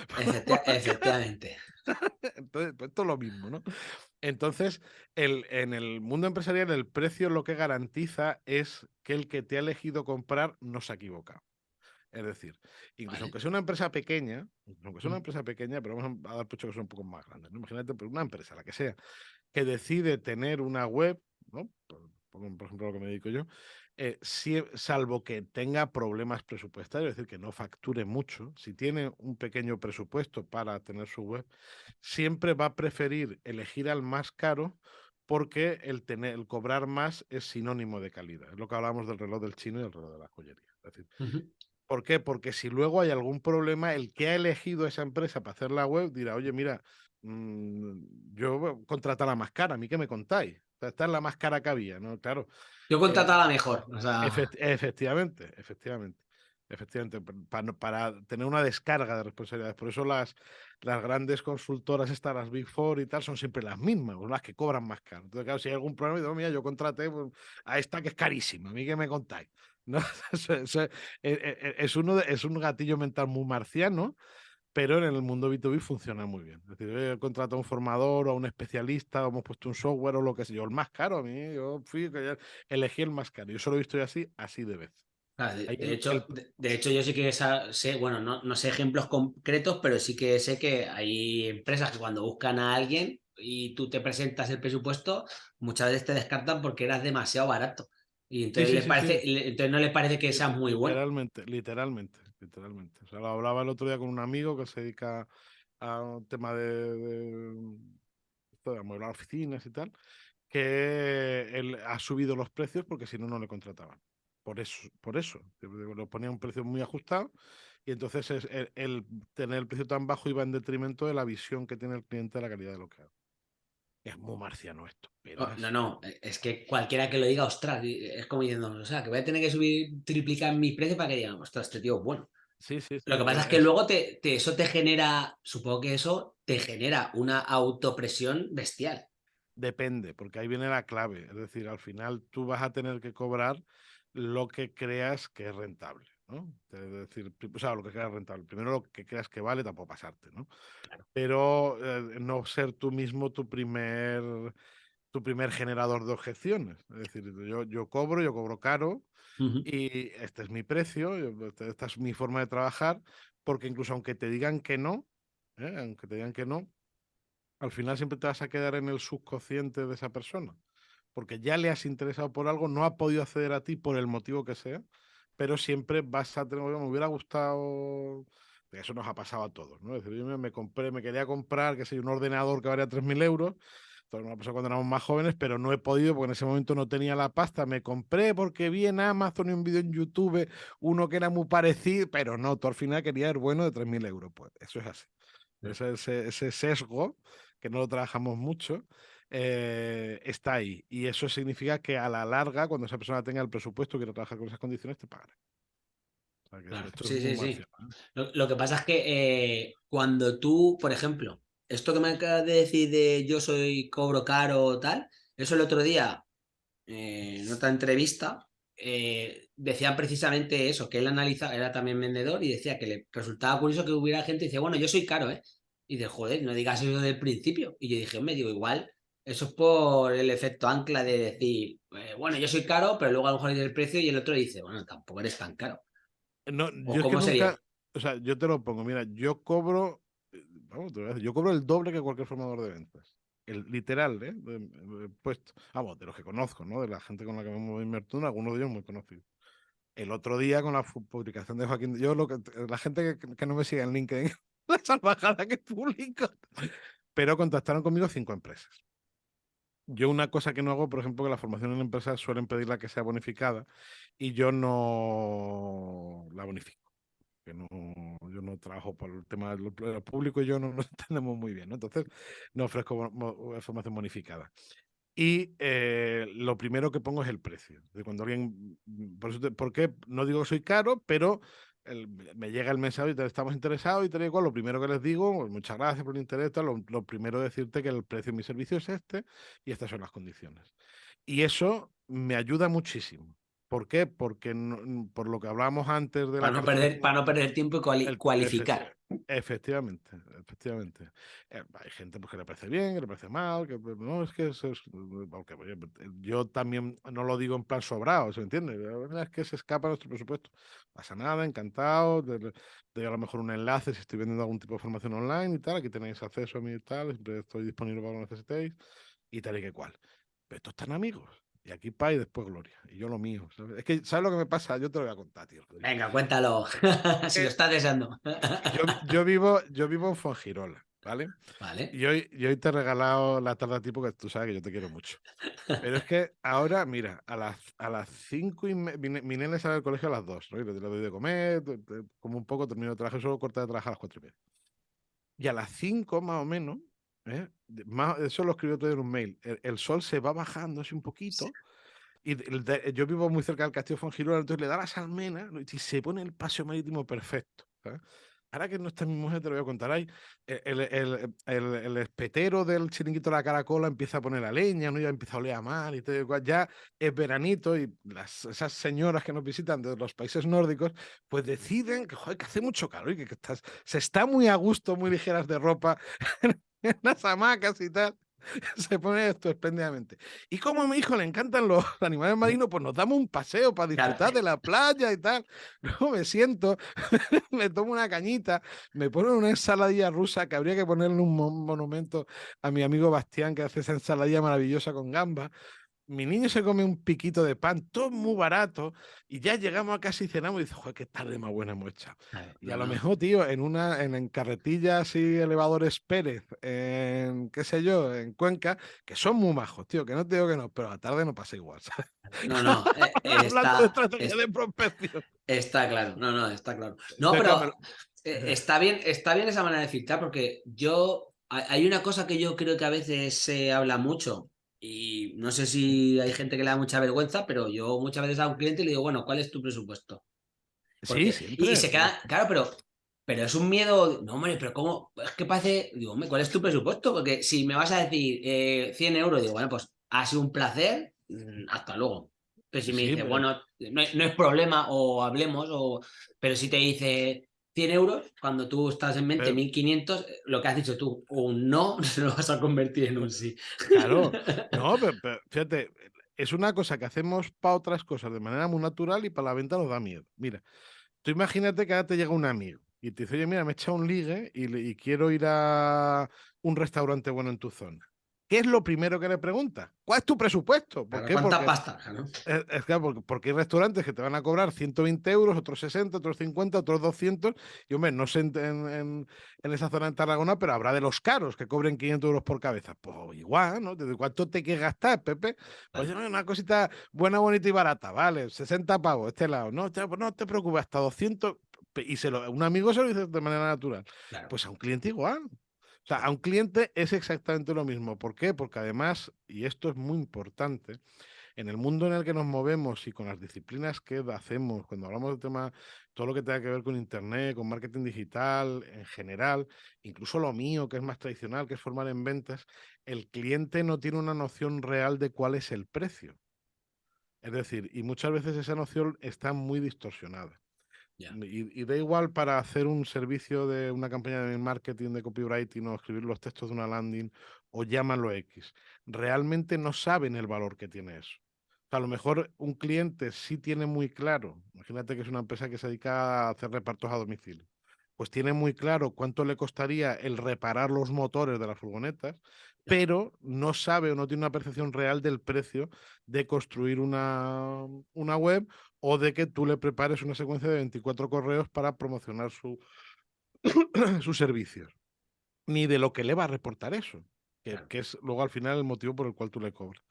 efectivamente.
Entonces, pues esto es lo mismo, ¿no? Entonces, el, en el mundo empresarial, el precio lo que garantiza es que el que te ha elegido comprar no se ha equivocado. Es decir, incluso aunque sea una empresa pequeña, aunque sea una empresa pequeña, pero vamos a dar puesto que son un poco más grandes. Imagínate, pero una empresa, la que sea, que decide tener una web, ¿no? Por, por ejemplo, lo que me dedico yo, eh, salvo que tenga problemas presupuestarios, es decir, que no facture mucho, si tiene un pequeño presupuesto para tener su web, siempre va a preferir elegir al más caro porque el, tener, el cobrar más es sinónimo de calidad. Es lo que hablamos del reloj del chino y el reloj de la joyería. Es decir, ¿Por qué? Porque si luego hay algún problema, el que ha elegido esa empresa para hacer la web dirá, oye, mira, mm, yo contrata la más cara, ¿a mí qué me contáis? Esta es la más cara que había, ¿no? Claro.
Yo contrataba la mejor.
efectivamente, efectivamente. Efectivamente, para, tener una descarga de responsabilidades. Por eso las, las grandes consultoras, estas, las Big Four y tal, son siempre las mismas, las que cobran más caro. Entonces, claro, si hay algún problema, digo, mira, yo contraté a esta que es carísima, a mí que me contáis. ¿No? E, e, es, uno es un gatillo mental muy marciano, pero en el mundo B2B funciona muy bien. Es decir, he contratado a un formador o a un especialista, o hemos puesto un software o lo que sea. Yo, el más caro a mí, yo fui, elegí el más caro. Yo solo he visto así, así de vez.
de, hecho, de, hecho, yo sí que sé, bueno, no, no, sé ejemplos concretos, pero sí que sé que hay empresas que cuando buscan a alguien y tú te presentas el presupuesto, muchas veces te descartan porque eras demasiado barato. Y entonces, parece, entonces no les parece que sea muy bueno.
Literalmente, literalmente, literalmente. O sea, lo hablaba el otro día con un amigo que se dedica a un tema de, de, de oficinas y tal, que él ha subido los precios porque si no, no le contrataban. Por eso, por eso. Lo ponía un precio muy ajustado y entonces es el, tener el precio tan bajo iba en detrimento de la visión que tiene el cliente de la calidad de lo que hace. Es muy marciano esto.
Oh, no, no, e, es que cualquiera que lo diga, ostras, es como diciendo, o sea, que voy a tener que subir, triplicar mis precios para que digan, ostras, este tío bueno.
Sí, sí,
Lo que pasa es que luego te, eso te genera, supongo que eso te genera una autopresión bestial.
Depende, porque ahí viene la clave. Es decir, al final tú vas a tener que cobrar lo que creas que es rentable. ¿no? Es decir, o sea, lo que creas rentable. Primero lo que creas que vale, tampoco pasarte, ¿no? Pero eh, no ser tú mismo tu primer, tu primer generador de objeciones. Es decir, yo, yo cobro, yo cobro caro y este es mi precio, este, esta es mi forma de trabajar, porque incluso aunque te digan que no, ¿eh? aunque te digan que no, al final siempre te vas a quedar en el subconsciente de esa persona porque ya le has interesado por algo, no ha podido acceder a ti por el motivo que sea, pero siempre vas a tener, me hubiera gustado, eso nos ha pasado a todos, ¿no? Es decir, yo me, compré, me quería comprar, que sé, un ordenador que valía 3.000 euros, todo ha pasado cuando éramos más jóvenes, pero no he podido porque en ese momento no tenía la pasta. Me compré porque vi en Amazon y un vídeo en YouTube uno que era muy parecido, pero no, tú al final querías el bueno de 3.000 euros. Pues eso es así. Ese, ese, sesgo, que no lo trabajamos mucho, eh, está ahí. Y eso significa que a la larga, cuando esa persona tenga el presupuesto y quiera trabajar con esas condiciones, te pagará.
sí, sí, sí. Lo, que pasa es que eh, cuando tú, por ejemplo, esto que me acabas de decir de yo soy cobro caro o tal, eso el otro día, eh, en otra entrevista, decía precisamente eso, que él analiza, era también vendedor y decía que le resultaba curioso que hubiera gente y dice, bueno, yo soy caro, ¿eh? Y de joder, no digas eso del principio. Y yo dije, me digo, igual eso es por el efecto ancla de decir, eh, bueno, yo soy caro, pero luego a lo mejor dice el precio y el otro dice, bueno, tampoco eres tan caro.
No, yo ¿Cómo sería? o sea, yo te lo pongo, mira, yo cobro, eh, vamos, yo cobro el doble que cualquier formador de ventas. El literal, ¿eh? puesto. Vamos, de los que conozco, ¿no? De la gente con la que me en algunos de ellos muy conocidos. El otro día con la publicación de Joaquín, yo lo que, la gente que, no me sigue en LinkedIn, la salvajada que publico. Pero contactaron conmigo cinco empresas. Yo una cosa que no hago, por ejemplo, que la formación en empresas suelen pedirla que sea bonificada y yo no la bonifico. Que no, yo no trabajo por el tema del público y yo no nos entendemos muy bien. Entonces, no ofrezco formación bonificada. Y eh, lo primero que pongo es el precio. De cuando alguien, por, eso ¿por qué? No digo que soy caro, pero me llega el mensaje y te estamos interesados y tal y cual, lo primero que les digo, pues, muchas gracias por el interés, lo, lo, primero decirte que el precio de mi servicio es este y estas son las condiciones. Y eso me ayuda muchísimo. ¿Por qué? Porque por lo que hablábamos antes de
para No perder, para no perder tiempo y cualificar.
efectivamente, efectivamente. Eh, hay gente pues, que le parece bien, que le parece mal, que pues, no, es que eso es... yo también no lo digo en plan sobrado, ¿se entiende? Es que se escapa nuestro presupuesto. pasa nada, encantado. De, a lo mejor un enlace si estoy vendiendo algún tipo de formación online y tal. Aquí tenéis acceso a mí y tal. Siempre estoy disponible para lo que necesitéis y tal y que cual. Pero estos están amigos. Y aquí paz y después gloria. Y yo lo mío. Es que, ¿sabes lo que me pasa? Yo te lo voy a contar, tío.
Venga, cuéntalo. si lo estás deseando.
yo, vivo, yo vivo en Fongirola, ¿vale?
Vale.
Y hoy, hoy te he regalado la tarde a ti porque tú sabes que yo te quiero mucho. Pero es que ahora, mira, a las, a las cinco y mi, mi nene sale del colegio a las dos, ¿no? Y le, doy de comer, como un poco, termino de trabajar, solo corta de trabajar a las cuatro y media. Y a las cinco, más o menos, ¿eh? eso lo escribió todo en un mail. El, sol se va bajando así un poquito. Y yo vivo muy cerca del castillo Fongirola, entonces le da la salmena y se pone el paseo marítimo perfecto. Ahora que no está mi mujer, te lo voy a contar. Ahí, el, el, el, espetero del chiringuito de la caracola empieza a poner la leña, ¿no? ya empieza a oler a mar y todo. Ya es veranito y las, esas señoras que nos visitan de los países nórdicos, pues deciden que, joder, que hace mucho calor y que, que estás, se está muy a gusto, muy ligeras de ropa en las hamacas y tal. se pone esto espléndidamente. Y como a mi hijo le encantan los animales marinos, pues nos damos un paseo para disfrutar de la playa y tal. Luego me siento, me tomo una cañita, me ponen una ensaladilla rusa que habría que ponerle un monumento a mi amigo Bastián que hace esa ensaladilla maravillosa con gamba mi niño se come un piquito de pan, todo muy barato, y ya llegamos a casa y cenamos y dice, joder, qué tarde más buena hemos echado. y a lo mejor, tío, en una, en, carretillas y elevadores Pérez, en qué sé yo, en Cuenca, que son muy majos, tío, que no te digo que no, pero a la tarde no pasa igual.
No, no, eh, está, de estrategia de prospección. Está claro, no, no, está claro. No, pero, eh, está bien, está bien esa manera de filtrar, porque yo hay una cosa que yo creo que a veces se habla mucho y no sé si hay gente que le da mucha vergüenza, pero yo muchas veces a un cliente le digo, bueno, ¿cuál es tu presupuesto? sí, Y se queda, claro, pero, pero es un miedo, no, hombre, pero ¿cómo? Es que parece, digo, hombre, ¿cuál es tu presupuesto? Porque si me vas a decir 100 eh, euros, digo, bueno, pues ha sido un placer, mm, hasta luego. Pero si me dice, bueno, no, no, es problema o hablemos, o... pero si te dice 100 euros, cuando tú estás en mente 1500, eh, lo que has dicho tú, un no, se lo vas a convertir en un sí.
Claro, no, pero, fíjate, es una cosa que hacemos para otras cosas de manera muy natural y para la venta nos da miedo. Mira, tú imagínate que ahora te llega un amigo y te dice, oye, mira, me he echado un ligue y, y quiero ir a un restaurante bueno en tu zona. ¿Qué es lo primero que le pregunta? ¿Cuál es tu presupuesto?
¿Por ¿Cuánta pasta?
Es, porque, hay restaurantes que te van a cobrar 120 euros, otros 60, otros 50, otros 200. Y hombre, no sé en, esa zona de Tarragona, pero habrá de los caros que cobren 500 euros por cabeza. Pues igual, ¿no? ¿De cuánto te quieres gastar, Pepe? Pues una cosita buena, bonita y barata, ¿vale? 60 pavos, este lado. No, pues no te preocupes, hasta 200. Y se lo, un amigo se lo dice de manera natural. Pues a un cliente igual. O sea, a un cliente es exactamente lo mismo. ¿Por qué? Porque además, y esto es muy importante, en el mundo en el que nos movemos y con las disciplinas que hacemos, cuando hablamos del tema, todo lo que tenga que ver con Internet, con marketing digital en general, incluso lo mío, que es más tradicional, que es formar en ventas, el cliente no tiene una noción real de cuál es el precio. Es decir, y muchas veces esa noción está muy distorsionada. Y, da igual para hacer un servicio de una campaña de marketing, de copywriting o escribir los textos de una landing o llámalo X. Realmente no saben el valor que tiene eso. a lo mejor un cliente sí tiene muy claro, imagínate que es una empresa que se dedica a hacer repartos a domicilio, pues tiene muy claro cuánto le costaría el reparar los motores de las furgonetas, pero no sabe o no tiene una percepción real del precio de construir una, una web o de que tú le prepares una secuencia de 24 correos para promocionar su, sus servicios, ni de lo que le va a reportar eso, que, que, es luego al final el motivo por el cual tú le cobras.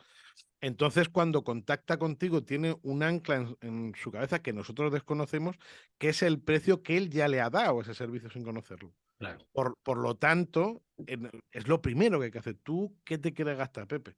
Entonces, cuando contacta contigo, tiene un ancla en, su cabeza que nosotros desconocemos, que es el precio que él ya le ha dado a ese servicio sin conocerlo. Por, por lo tanto, es lo primero que hay que hacer. ¿Tú qué te quieres gastar, Pepe?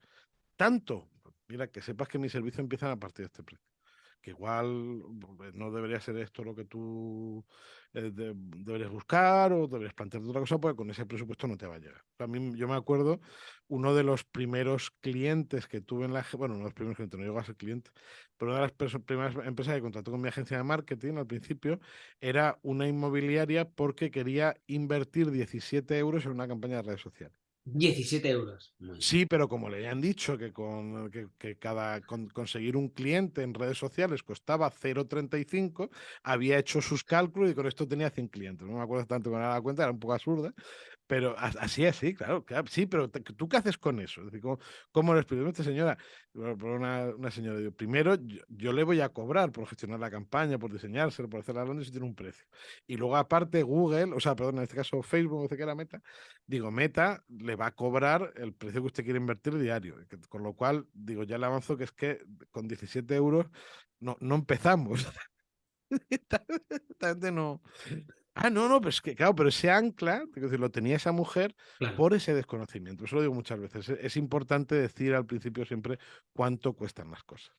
Tanto. Mira, que sepas que mis servicios empiezan a partir de este precio que igual pues, no debería ser esto lo que tú eh, deberías buscar o deberías plantearte otra cosa, porque con ese presupuesto no te va a llegar. A mí, yo me acuerdo, uno de los primeros clientes que tuve en la... Bueno, uno de los primeros clientes, no llegó a ser cliente, pero una de las primeras empresas que contrató con mi agencia de marketing al principio era una inmobiliaria porque quería invertir 17 euros en una campaña de redes sociales.
17 euros.
Sí, pero como le han dicho que, con, que, cada conseguir un cliente en redes sociales costaba 0,35, había hecho sus cálculos y con esto tenía 100 clientes. No me acuerdo tanto con la cuenta, era un poco absurda, pero así es, sí, claro, sí, pero ¿tú qué haces con eso? Es decir, ¿cómo, le explico? Esta señora, una, una señora, digo, primero yo, le voy a cobrar por gestionar la campaña, por diseñarse, por hacer la Londres y tiene un precio. Y luego aparte Google, o sea, perdón, en este caso Facebook, no sé qué era Meta, digo, Meta le va a cobrar el precio que usted quiere invertir diario. Con lo cual, digo, ya le avanzo que es que con 17 euros no, no empezamos. No, Ah, no, no, pues que claro, pero ese ancla, decir, lo tenía esa mujer por ese desconocimiento. Eso lo digo muchas veces. Es, importante decir al principio siempre cuánto cuestan las cosas.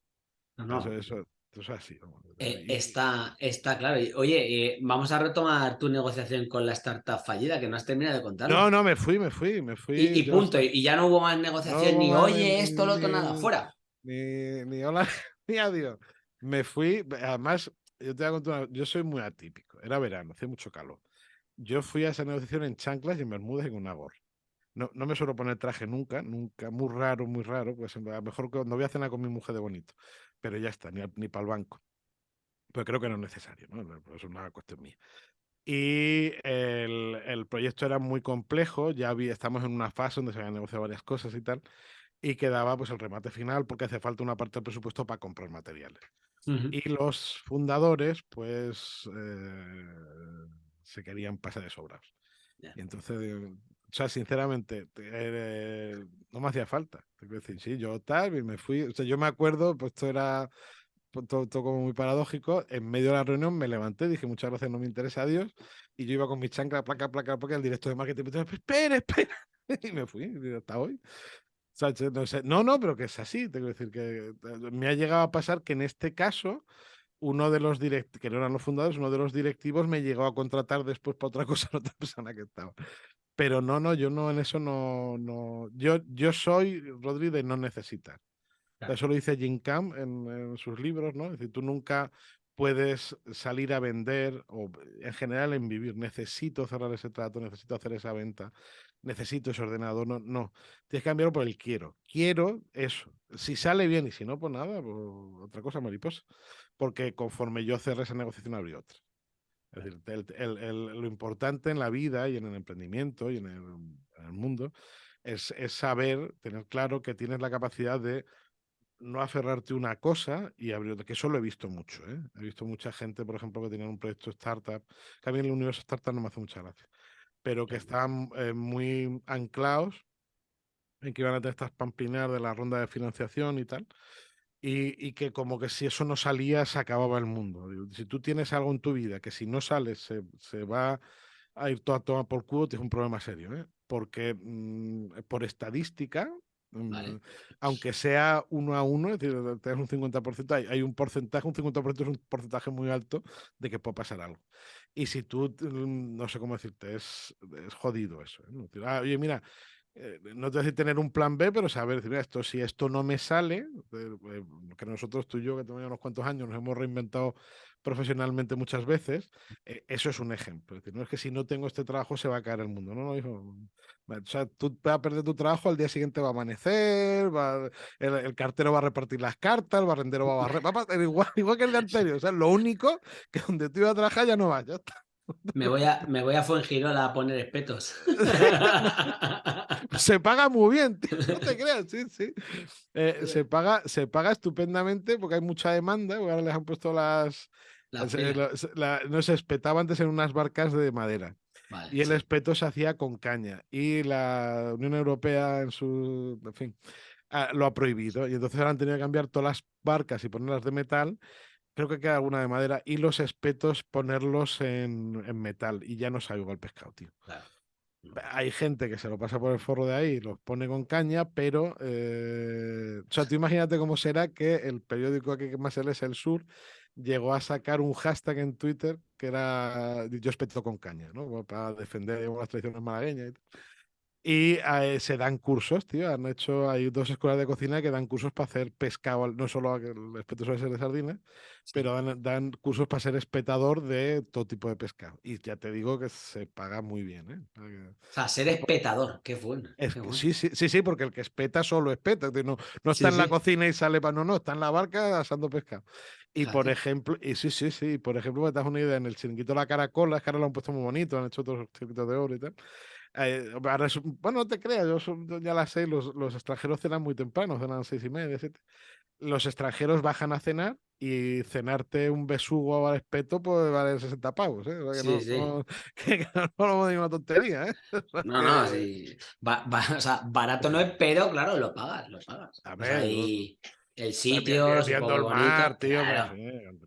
No, Eso, eso, es así.
Eh, está, está claro. Oye, eh, vamos a retomar tu negociación con la startup fallida, que no has terminado de contar.
No, no, me fui, me fui, me fui.
Y, punto. Y ya no hubo más negociación, ni oye, esto, lo otro, nada, fuera.
Ni, ni hola, ni adiós. Me fui, además, yo te voy a contar, yo soy muy atípico. Era verano, hacía mucho calor. Yo fui a esa negociación en chanclas y en bermudas y con una gorra. no, no, me suelo poner traje nunca, nunca, muy raro, muy raro, pues a lo mejor cuando voy a cenar con mi mujer de bonito, pero ya está, ni, ni para el banco. Pero creo que no es necesario, ¿no? Es una cuestión mía. Y el, el, proyecto era muy complejo, ya había, estamos en una fase donde se habían negociado varias cosas y tal, y quedaba pues el remate final porque hace falta una parte del presupuesto para comprar materiales. Y los fundadores, pues, eh, se querían pasar de sobrados. Y entonces, o sea, sinceramente, eh, no me hacía falta. Te decir, sí, yo tal, y me fui. O sea, yo me acuerdo, pues esto era pues, todo, todo, como muy paradójico. En medio de la reunión me levanté, dije muchas gracias, no me interesa a Dios. Y yo iba con mi chancla, placa, placa, placa, el director de marketing me dijo, espera, espera. Y me fui, hasta hoy. No, sé, no, no, pero que es así. Tengo que decir que eh, me ha llegado a pasar que en este caso, uno de los directivos, que no eran los fundadores, uno de los directivos me llegó a contratar después para otra cosa a otra persona que estaba. Pero no, no, yo no en eso no, no. Yo, yo soy, Rodri, de no necesitar. Eso lo dice Jim Camp en, en, sus libros, ¿no? Es decir, tú nunca puedes salir a vender o en general en vivir. Necesito cerrar ese trato, necesito hacer esa venta, necesito ese ordenador. No, no. Tienes que cambiarlo por el quiero. Quiero eso. Si sale bien y si no, pues nada, pues otra cosa mariposa. Porque conforme yo cerré esa negociación, abrí otra. Es decir, el, el, lo importante en la vida y en el emprendimiento y en el, en mundo es, es, saber, tener claro que tienes la capacidad de no aferrarte a una cosa y abrir que eso lo he visto mucho. ¿eh? He visto mucha gente, por ejemplo, que tenía un proyecto startup, que a mí en el universo startup no me hace mucha gracia pero que estaban eh, muy anclados en que iban a tener estas pamplineas de la ronda de financiación y tal. Y, y, que como que si eso no salía, se acababa el mundo. Si tú tienes algo en tu vida que si no sales se, se va a ir todo a tomar por culo, tienes un problema serio. ¿eh? Porque mmm, por estadística, Vale. Mm, aunque sea uno a uno, es decir, tienes un 50%, hay, hay, un porcentaje, un 50% es un porcentaje muy alto de que puede pasar algo. Y si tú, mm, no sé cómo decirte, es, es jodido eso. ¿eh? Ah, oye, mira, eh, no te decir tener un plan B, pero saber, mira, esto, si esto no me sale, eh, que nosotros, tú y yo, que tenemos unos cuantos años, nos hemos reinventado profesionalmente muchas veces, eh, eso es un ejemplo. Es decir, no es que si no tengo este trabajo se va a caer el mundo. No, no, hijo. O sea, tú vas a perder tu trabajo, al día siguiente va a amanecer, va, el, el, cartero va a repartir las cartas, el barrendero va a barrer, va a, igual, igual que el de anterior. O sea, lo único que donde tú ibas a trabajar ya no vas, ya está.
Me voy a, me voy a Fuengirola a poner espetos.
se paga muy bien, tío. no te creas, sí, sí. Eh, se, paga, se paga estupendamente porque hay mucha demanda. Ahora les han puesto las. La la, la, no se espetaba antes en unas barcas de madera. Vale, y el sí. espeto se hacía con caña. Y la Unión Europea, en su. En fin, ah, lo ha prohibido. Y entonces ahora han tenido que cambiar todas las barcas y ponerlas de metal creo que queda alguna de madera, y los espetos ponerlos en, en metal, y ya no sabe igual pescado, tío. Claro. Hay gente que se lo pasa por el forro de ahí y los pone con caña, pero. Eh... o sea, tú imagínate cómo será que el periódico aquí que más se lee es El Sur llegó a sacar un hashtag en Twitter que era Yo espeto con caña, ¿no? Para defender las tradiciones malagueñas y tal. Y eh, se dan cursos, tío. Han hecho, hay dos escuelas de cocina que dan cursos para hacer pescado, no solo el espeto suele ser de sardinas, sí. pero dan, dan, cursos para ser espetador de todo tipo de pescado. Y ya te digo que se paga muy bien, ¿eh?
O sea, ser espetador, qué bueno.
Es
qué bueno.
Sí, sí, sí, sí, porque el que espeta solo espeta. No, no está sí, en la cocina y sale para. No, no, está en la barca asando pescado. Y por ejemplo, y sí, sí, sí, por ejemplo, me das una idea, en el chiringuito La Caracola, es que ahora lo han puesto muy bonito, han hecho otros chiringuitos de oro y tal. Eh, bueno, no te creas, yo, ya la sé, los, los, extranjeros cenan muy temprano, cenan seis y media, siete. Los extranjeros bajan a cenar y cenarte un besugo al espeto puede valer 60 pavos, ¿eh? O sea, que, sí, no, sí. No, que, que no una tontería, ¿eh?
No, no, sí. Va, va, o sea, barato no es, pero claro, lo pagas, lo pagas.
A ver, o sea, y
el sitio,
viendo el mar,
bonito,
tío,
claro.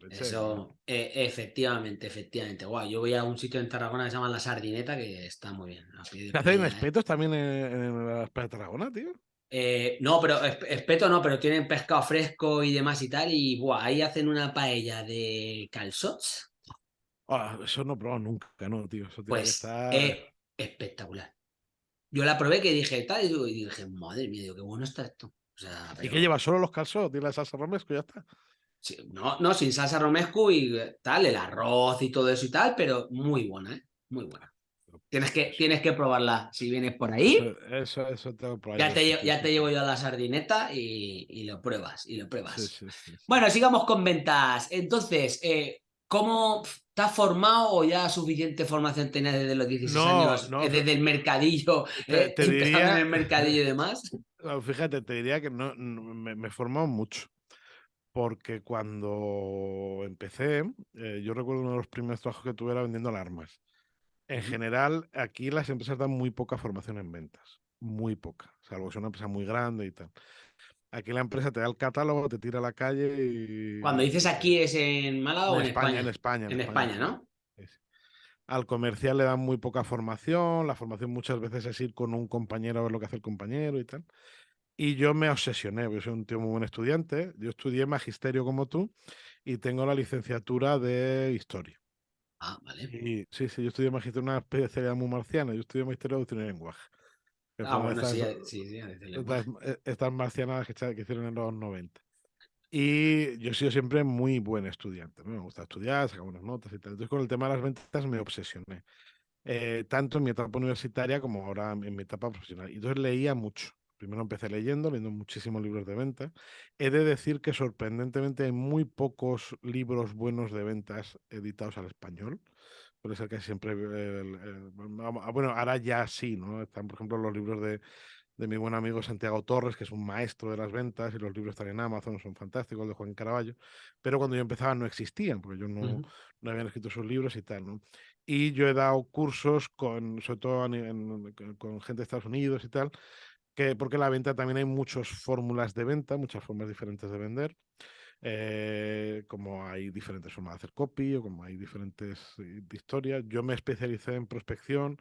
Eso, eh, efectivamente, efectivamente. Guau, yo voy a un sitio en Tarragona que se llama La Sardineta, que está muy bien.
¿Se hacen espetos también en, en la de Tarragona, tío?
Eh, no, pero espeto no, pero tienen pescado fresco y demás y tal. Y buah, ahí hacen una paella de calzots.
Oh, eso no he probado nunca, no, tío. Eso
pues estar... es espectacular. Yo la probé que dije tal y dije, madre mía, digo, qué bueno está esto. O sea,
pero... ¿Y qué lleva? ¿Solo los calzots? ¿Tiene la salsa romesco y ya está?
Sí, no, no, sin salsa romesco y tal, el arroz y todo eso y tal, pero muy buena, ¿eh? Muy buena. Tienes que, tienes que probarla si vienes por ahí.
Eso, eso, tengo
por Ya, te, ya te llevo yo a la sardineta y, lo pruebas, y lo pruebas. bueno, sigamos con ventas. Entonces, eh, ¿cómo te has formado o ya suficiente formación tenías desde los 16 años? Eh, desde el mercadillo, te, eh, diría... en el mercadillo y demás.
Fíjate, te diría que no, me, me he formado mucho porque cuando empecé, yo recuerdo uno de los primeros trabajos que tuve era vendiendo alarmas. En general, aquí las empresas dan muy poca formación en ventas, muy poca, salvo que es una empresa muy grande y tal. Aquí la empresa te da el catálogo, te tira a la calle y...
Cuando dices aquí es en Málaga o en
España.
En
España,
en, España, ¿no?
Al comercial le dan muy poca formación, la formación muchas veces es ir con un compañero a ver lo que hace el compañero y tal. Y yo me obsesioné, porque soy un tío muy buen estudiante. Yo estudié magisterio como tú y tengo la licenciatura de historia.
Ah, vale.
sí, sí, yo estudié magisterio, una especialidad muy marciana. Yo estudié magisterio de doctrina y lenguaje.
Ah, bueno, sí, sí, sí,
estas, marcianas que, que, hicieron en los 90. Y yo he sido siempre muy buen estudiante. Me gusta estudiar, sacar buenas notas y tal. Entonces, con el tema de las ventas me obsesioné. Eh, tanto en mi etapa universitaria como ahora en mi etapa profesional. Y entonces leía mucho. Primero empecé leyendo, leyendo muchísimos libros de venta. He de decir que sorprendentemente hay muy pocos libros buenos de ventas editados al español. Puede ser que siempre... Ah, bueno, ahora ya sí, ¿no? Están, por ejemplo, los libros de, de mi buen amigo Santiago Torres, que es un maestro de las ventas, y los libros están en Amazon, son fantásticos, de Juan Caraballo, pero cuando yo empezaba no existían, porque yo no, no habían escrito sus libros y tal, ¿no? Y yo he dado cursos con, sobre todo con gente de Estados Unidos y tal, que, porque la venta también hay muchas fórmulas de venta, muchas formas diferentes de vender. Eh, como hay diferentes formas de hacer copy o como hay diferentes eh, historias. Yo me especialicé en prospección,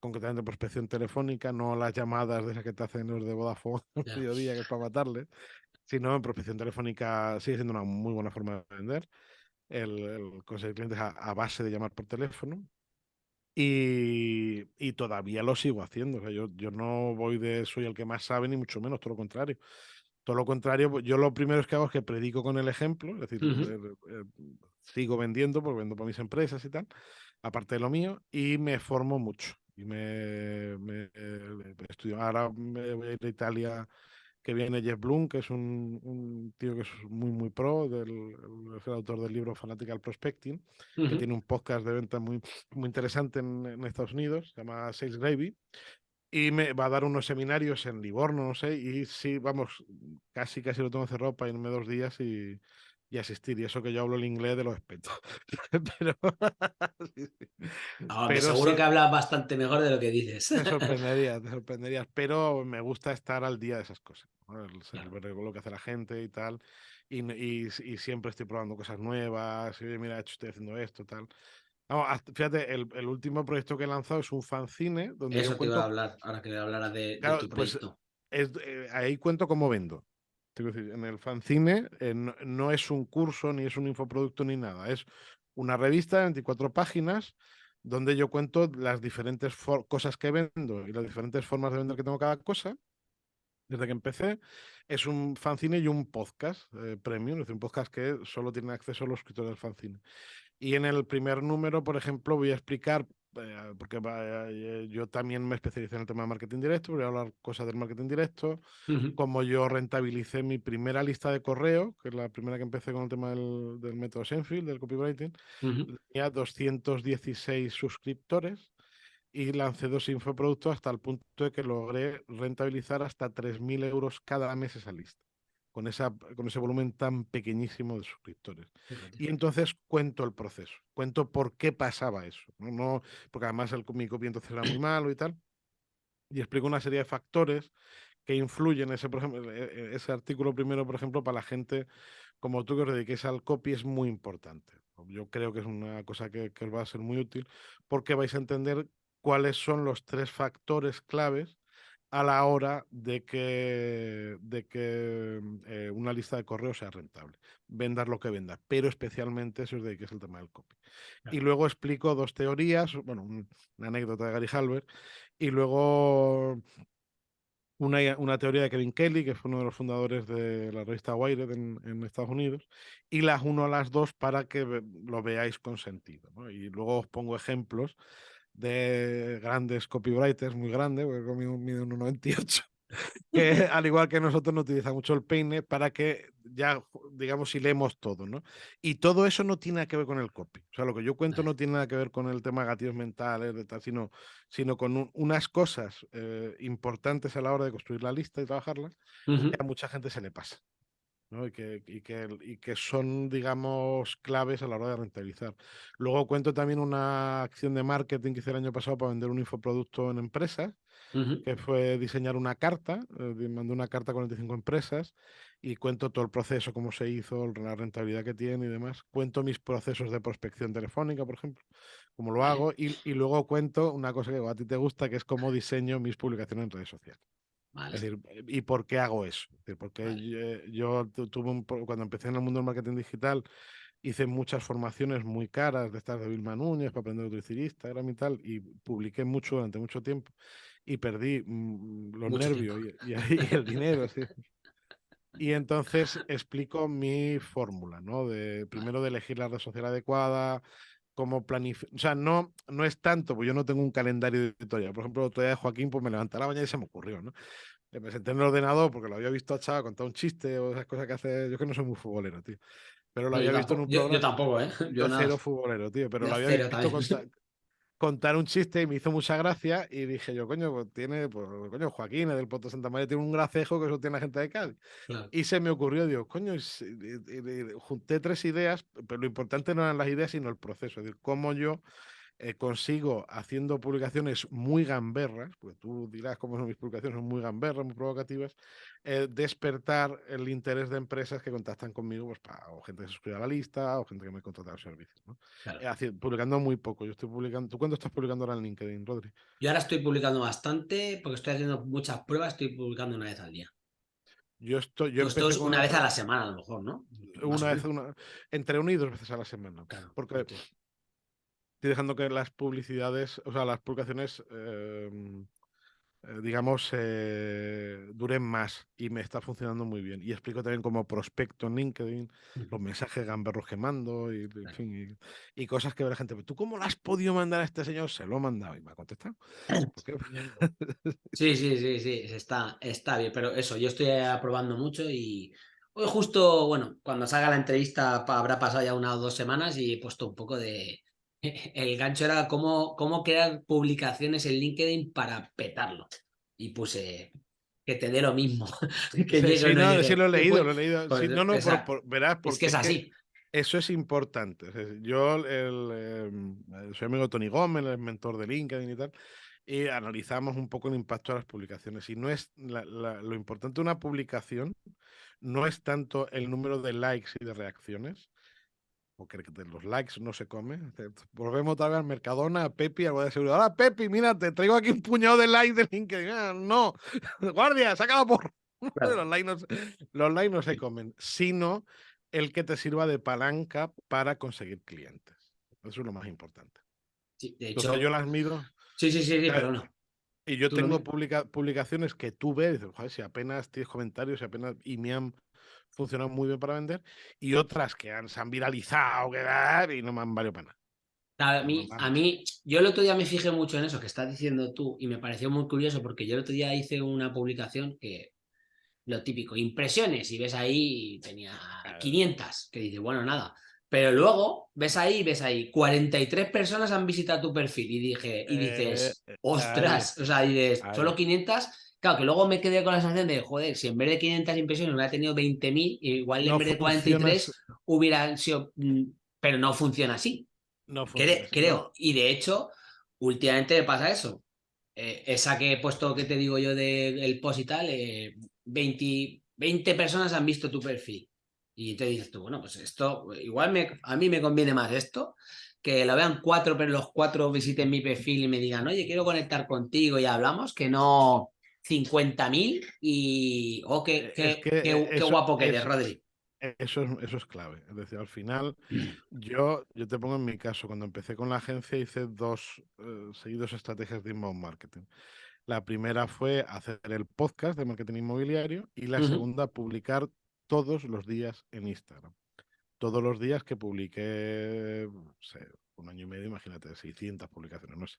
concretamente prospección telefónica, no las llamadas de esas que te hacen los de Vodafone al mediodía, que es para matarle, sino en prospección telefónica sigue siendo una muy buena forma de vender. El, conseguir clientes a, base de llamar por teléfono. Y, todavía lo sigo haciendo. O sea, yo, yo no voy de soy el que más sabe, ni mucho menos, todo lo contrario. Todo lo contrario, pues, yo lo primero que hago es que predico con el ejemplo, es decir, eh, eh, sigo vendiendo, porque vendo para mis empresas y tal, aparte de lo mío, y me formo mucho. Y me, me eh, estudio. Ahora me voy a ir a Italia que viene Jeff Bloom, que es un, tío que es muy, muy pro, del, el autor del libro Fanatical Prospecting, que tiene un podcast de venta muy, muy interesante en, Estados Unidos, se llama Sales Gravy, y me va a dar unos seminarios en Livorno, no sé, y sí, vamos, casi, casi lo tengo cerrado para irme dos días y, y asistir. Y eso que yo hablo el inglés de los espetos. Pero,
seguro que hablas bastante mejor de lo que dices.
Te sorprenderías, te sorprenderías. Pero me gusta estar al día de esas cosas. Ver lo que hace la gente y tal. Y, y, siempre estoy probando cosas nuevas. Y mira, estoy haciendo esto, tal. fíjate, el, el, último proyecto que he lanzado es un fanzine. Donde
Eso te iba a hablar, ahora que hablara de, de tu pues, proyecto.
es, eh, ahí cuento cómo vendo en el fanzine eh, no, es un curso, ni es un infoproducto, ni nada. Es una revista de 24 páginas donde yo cuento las diferentes cosas que vendo y las diferentes formas de vender que tengo cada cosa. Desde que empecé, es un fanzine y un podcast eh, premium, es decir, un podcast que solo tiene acceso los escritores del fanzine. Y en el primer número, por ejemplo, voy a explicar porque eh, yo también me especialicé en el tema de marketing directo, voy a hablar cosas del marketing directo, como yo rentabilicé mi primera lista de correo, que es la primera que empecé con el tema del, método Seinfeld, del copywriting, tenía 216 suscriptores y lancé dos infoproductos hasta el punto de que logré rentabilizar hasta 3.000 euros cada mes esa lista con, esa, con ese volumen tan pequeñísimo de suscriptores. Y entonces cuento el proceso, cuento por qué pasaba eso, ¿no? no porque además el, mi copy entonces era muy malo y tal, y explico una serie de factores que influyen, ese, por ejemplo, e, e, ese artículo primero, por ejemplo, para la gente como tú que os dediquéis al copy es muy importante. Yo creo que es una cosa que, que os va a ser muy útil porque vais a entender cuáles son los tres factores claves a la hora de que, de que eh, una lista de correos sea rentable. Vendas lo que vendas, pero especialmente eso es de que es el tema del copy. Y luego explico dos teorías, bueno, una anécdota de Gary Halbert, y luego una, una, teoría de Kevin Kelly, que fue uno de los fundadores de la revista Wired en, Estados Unidos, y las uno a las dos para que lo veáis con sentido. Y luego os pongo ejemplos de grandes copywriters, muy grande, porque conmigo mide 1,98 que al igual que nosotros no utiliza mucho el peine para que ya, digamos, si leemos todo, ¿no? Y todo eso no tiene que ver con el copy. O sea, lo que yo cuento no tiene nada que ver con el tema de gatillos mentales, de tal, sino, sino con unas cosas eh, importantes a la hora de construir la lista y trabajarla, que a mucha gente se le pasa. ¿No? Y, que, y, que, y que son, digamos, claves a la hora de rentabilizar. Luego cuento también una acción de marketing que hice el año pasado para vender un infoproducto en empresas, que fue diseñar una carta, eh, mandé una carta a 45 empresas y cuento todo el proceso, cómo se hizo, la rentabilidad que tiene y demás. Cuento mis procesos de prospección telefónica, por ejemplo, cómo lo hago, y, y luego cuento una cosa que a ti te gusta, que es cómo diseño mis publicaciones en redes sociales. Es decir, ¿y por qué hago eso? porque yo, tuve un, cuando empecé en el mundo del marketing digital, hice muchas formaciones muy caras de estas de Vilma Núñez para aprender a utilizar Instagram y tal, y publiqué mucho durante mucho tiempo y perdí mm, los nervios y, el dinero. Y entonces explico mi fórmula, ¿no? De, primero de elegir la red social adecuada, cómo planificar. O sea, no, no es tanto, pues yo no tengo un calendario de editorial. Por ejemplo, otro día de Joaquín, pues me levanté a la mañana y se me ocurrió, ¿no? Le presenté en el ordenador porque lo había visto a Chava contar un chiste o esas cosas que hace. Yo que no soy muy futbolero, tío. Pero lo había visto en un
programa. Yo, tampoco, ¿eh?
Yo, cero futbolero, tío. Pero lo había visto contar, contar, un chiste y me hizo mucha gracia. Y dije yo, coño, pues tiene, pues, coño, Joaquín del Puerto Santa María tiene un gracejo que eso tiene la gente de Cádiz. Y se me ocurrió, digo, coño, junté tres ideas, pero lo importante no eran las ideas, sino el proceso. Es decir, cómo yo eh, consigo haciendo publicaciones muy gamberras, porque tú dirás cómo son mis publicaciones, son muy gamberras, muy provocativas, eh, despertar el interés de empresas que contactan conmigo, pues para, o gente que se suscribe a la lista, o gente que me contrata los servicios. ¿no? Eh, publicando muy poco. Yo estoy publicando. ¿Tú cuándo estás publicando ahora en LinkedIn, Rodri?
Yo ahora estoy publicando bastante, porque estoy haciendo muchas pruebas, estoy publicando una vez al día.
Yo estoy. Yo
una vez a la semana, a lo mejor, ¿no?
Una vez, una, entre una y dos veces a la semana. porque estoy dejando que las publicidades, o sea, las publicaciones, em, eh, digamos, eh, duren más y me está funcionando muy bien. Y explico también como prospecto en LinkedIn, los mensajes gamberros que mando y, y, cosas que ve la gente. ¿Tú cómo lo has podido mandar a este señor? Se lo he mandado y me ha contestado.
sí, sí, sí, sí, está, está bien. Pero eso, yo estoy aprobando mucho y hoy justo, bueno, cuando salga la entrevista habrá pasado ya una o dos semanas y he puesto un poco de el gancho era cómo, cómo crear publicaciones en LinkedIn para petarlo. Y puse que te dé lo mismo.
que sí, no, sí, lo he leído, lo he leído. Pues, no, no, verás, porque
es que es así.
eso es importante. Yo el, em, soy amigo de Tony Gómez, el mentor de LinkedIn y tal, y analizamos un poco el impacto de las publicaciones. Y no es lo importante de una publicación no es tanto el número de likes y de reacciones, porque los likes no se come. Volvemos otra vez al Mercadona, a Pepi, algo de seguridad. Ahora, Pepi, mira, te traigo aquí un puñado de likes de LinkedIn. Ah, no, guardia, sacado por. Los, likes no, los likes no se comen, sino el que te sirva de palanca para conseguir clientes. Eso es lo más importante.
Sí, de hecho.
yo las mido.
Sí, sí, sí, sí pero no.
Y yo tengo publicaciones que tú ves, joder, si apenas tienes comentarios, si apenas. Y me han funcionan muy bien para vender, y otras que han, se han viralizado que, y no me han valido para
nada. A mí, a mí, yo el otro día me fijé mucho en eso que estás diciendo tú y me pareció muy curioso porque yo el otro día hice una publicación que lo típico, impresiones, y ves ahí, tenía 500, que dice, bueno, nada. Pero luego ves ahí, ves ahí, 43 personas han visitado tu perfil y dije, y dices, eh, ostras, o sea, dices, solo 500 Claro, que luego me quedé con la sensación de, joder, si en vez de 500 impresiones hubiera tenido 20.000, igual en vez de 43 hubiera sido... Mm, pero no funciona así. No funciona Creo. Y de hecho, últimamente me pasa eso. Eh, esa que he puesto, que te digo yo, del post y tal, 20, eh, 20 personas han visto tu perfil. Y te dices tú, bueno, pues esto, igual me, a mí me conviene más esto, que lo vean cuatro, pero los cuatro visiten mi perfil y me digan, oye, quiero conectar contigo y hablamos, que no, 50.000 y... Oh, qué, qué, qué, guapo que eres, Rodri.
Eso es, eso es clave. Es decir, al final, yo, yo te pongo en mi caso, cuando empecé con la agencia hice dos eh, seguidos estrategias de inbound marketing. La primera fue hacer el podcast de marketing inmobiliario y la segunda, publicar todos los días en Instagram. todos los días que publiqué, un año y medio, imagínate, 600 publicaciones, no sé.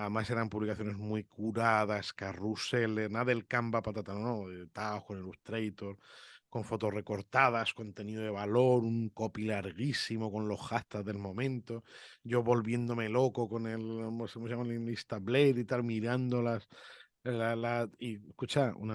además eran publicaciones muy curadas, carruseles, nada del Canva patata, no, de Tajo, Illustrator, con fotos recortadas, contenido de valor, un copy larguísimo con los hashtags del momento, yo volviéndome loco con el, ¿cómo se llama? El Insta Blade y tal, mirándolas la, y escucha, una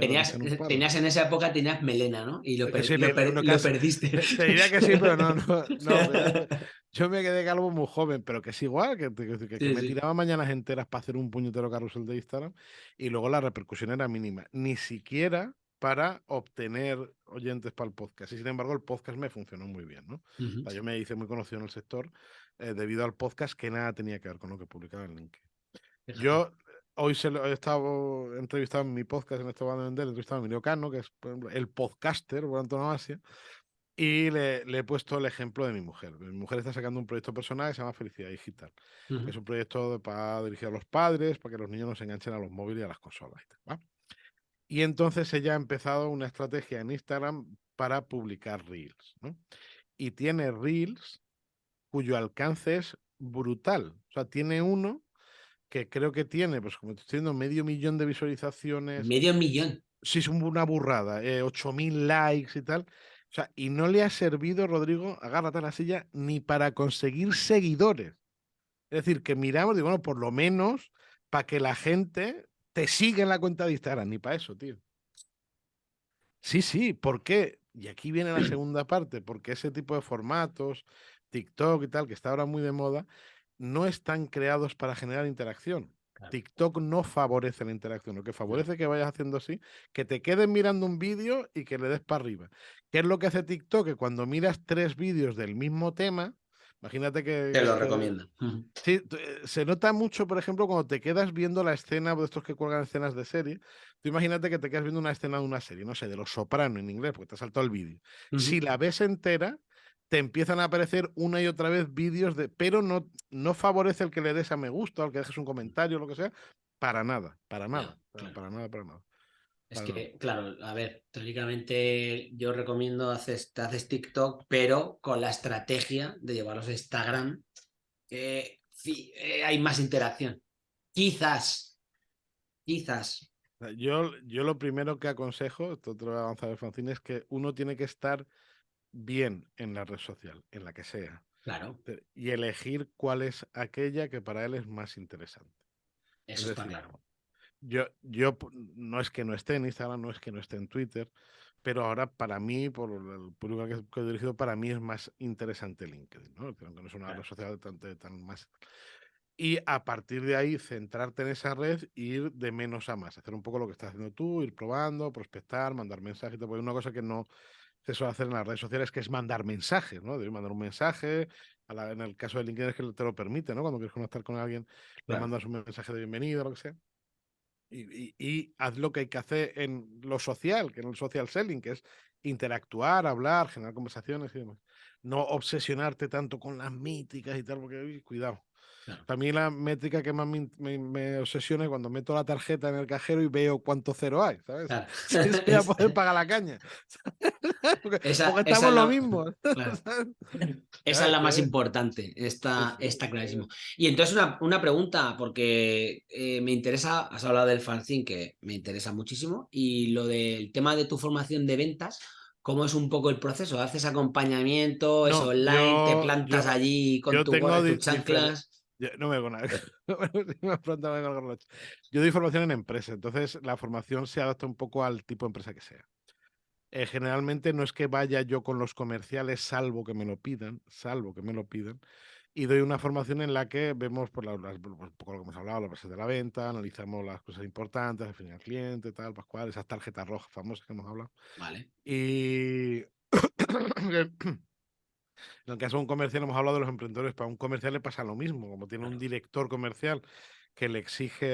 Tenías, tenías, en esa época tenías melena, ¿no? Y lo, lo, perdiste.
Te diría que sí, pero no, no, yo me quedé calvo muy joven, pero que es igual, que, que, me tiraba mañanas enteras para hacer un puñetero carrusel de Instagram y luego la repercusión era mínima. Ni siquiera para obtener oyentes para el podcast. Y sin embargo, el podcast me funcionó muy bien, ¿no? yo me hice muy conocido en el sector eh, debido al podcast que nada tenía que ver con lo que publicaba en LinkedIn. Yo hoy se lo, he estado entrevistado en mi podcast, en este van a vender, entrevistado a Emilio Cano, que es el podcaster por antonomasia, y le, le, he puesto el ejemplo de mi mujer. Mi mujer está sacando un proyecto personal que se llama Felicidad Digital. Es un proyecto para dirigir a los padres, para que los niños no se enganchen a los móviles y a las consolas. Y entonces ella ha empezado una estrategia en Instagram para publicar Reels. ¿no? Y tiene Reels cuyo alcance es brutal. O sea, tiene uno que creo que tiene, pues como estoy diciendo, medio millón de visualizaciones.
Medio millón.
Sí, es una burrada. Eh, 8.000 likes y tal. O sea, y no le ha servido, Rodrigo, agárrate a la silla, ni para conseguir seguidores. Es decir, que miramos, digo, bueno, por lo menos para que la gente te siga en la cuenta de Instagram, ni para eso, tío. Sí, sí, ¿por qué? Y aquí viene la segunda parte, porque ese tipo de formatos, TikTok y tal, que está ahora muy de moda, no están creados para generar interacción. TikTok no favorece la interacción, lo que favorece que vayas haciendo así, que te quedes mirando un vídeo y que le des para arriba. ¿Qué es lo que hace TikTok? Que cuando miras tres vídeos del mismo tema, imagínate que...
Te lo recomiendo.
Sí, eh, se nota mucho, por ejemplo, cuando te quedas viendo la escena de estos que cuelgan escenas de serie. Tú imagínate que te quedas viendo una escena de una serie, no sé, de Los Soprano en inglés, porque te ha saltado el vídeo. Si la ves entera, te empiezan a aparecer una y otra vez vídeos de, pero no, no favorece el que le des a me gusta, o el que dejes un comentario, lo que sea, para nada, para nada, para, nada, para nada.
Es que, claro, a ver, teóricamente yo recomiendo haces, haces TikTok, pero con la estrategia de llevarlos a Instagram, eh, eh, hay más interacción. Quizás, quizás.
Yo, yo lo primero que aconsejo, esto te lo voy a avanzar Francine, es que uno tiene que estar bien en la red social, en la que sea.
Claro.
Y elegir cuál es aquella que para él es más interesante.
Eso está claro.
Yo, yo no es que no esté en Instagram, no es que no esté en Twitter, pero ahora para mí, por el público que, he dirigido, para mí es más interesante LinkedIn, ¿no? Aunque no es una red social tan, tan más... Y a partir de ahí, centrarte en esa red e ir de menos a más. Hacer un poco lo que estás haciendo tú, ir probando, prospectar, mandar mensajes. Porque una cosa que no, se suele hacer en las redes sociales, que es mandar mensajes, ¿no? De mandar un mensaje, en el caso de LinkedIn es que te lo permite, ¿no? Cuando quieres conectar con alguien, le mandas un mensaje de bienvenido, lo que sea. Y, haz lo que hay que hacer en lo social, que en el social selling, que es interactuar, hablar, generar conversaciones y demás. No obsesionarte tanto con las míticas y tal, porque cuidado. Para mí la métrica que más me, obsesiona es cuando meto la tarjeta en el cajero y veo cuánto cero hay, ¿sabes? Claro. poder pagar la caña. porque, estamos lo mismo.
Esa es la más importante, está, está clarísimo. Y entonces una, pregunta, porque eh, me interesa, has hablado del fanzine, que me interesa muchísimo, y lo del tema de tu formación de ventas, ¿Cómo es un poco el proceso? ¿Haces acompañamiento? ¿Es online? ¿Te plantas allí con tu, tus chanclas?
No me hago nada. Yo doy formación en empresa, entonces la formación se adapta un poco al tipo de empresa que sea. Eh, generalmente no es que vaya yo con los comerciales, salvo que me lo pidan, salvo que me lo pidan, y doy una formación en la que vemos por, la, un poco lo que hemos hablado, la base de la venta, analizamos las cosas importantes, definir al cliente, tal, Pascual, esas tarjetas rojas famosas que hemos hablado.
Vale.
Y En el caso de un comercial, hemos hablado de los emprendedores, para un comercial le pasa lo mismo, como tiene un director comercial que le exige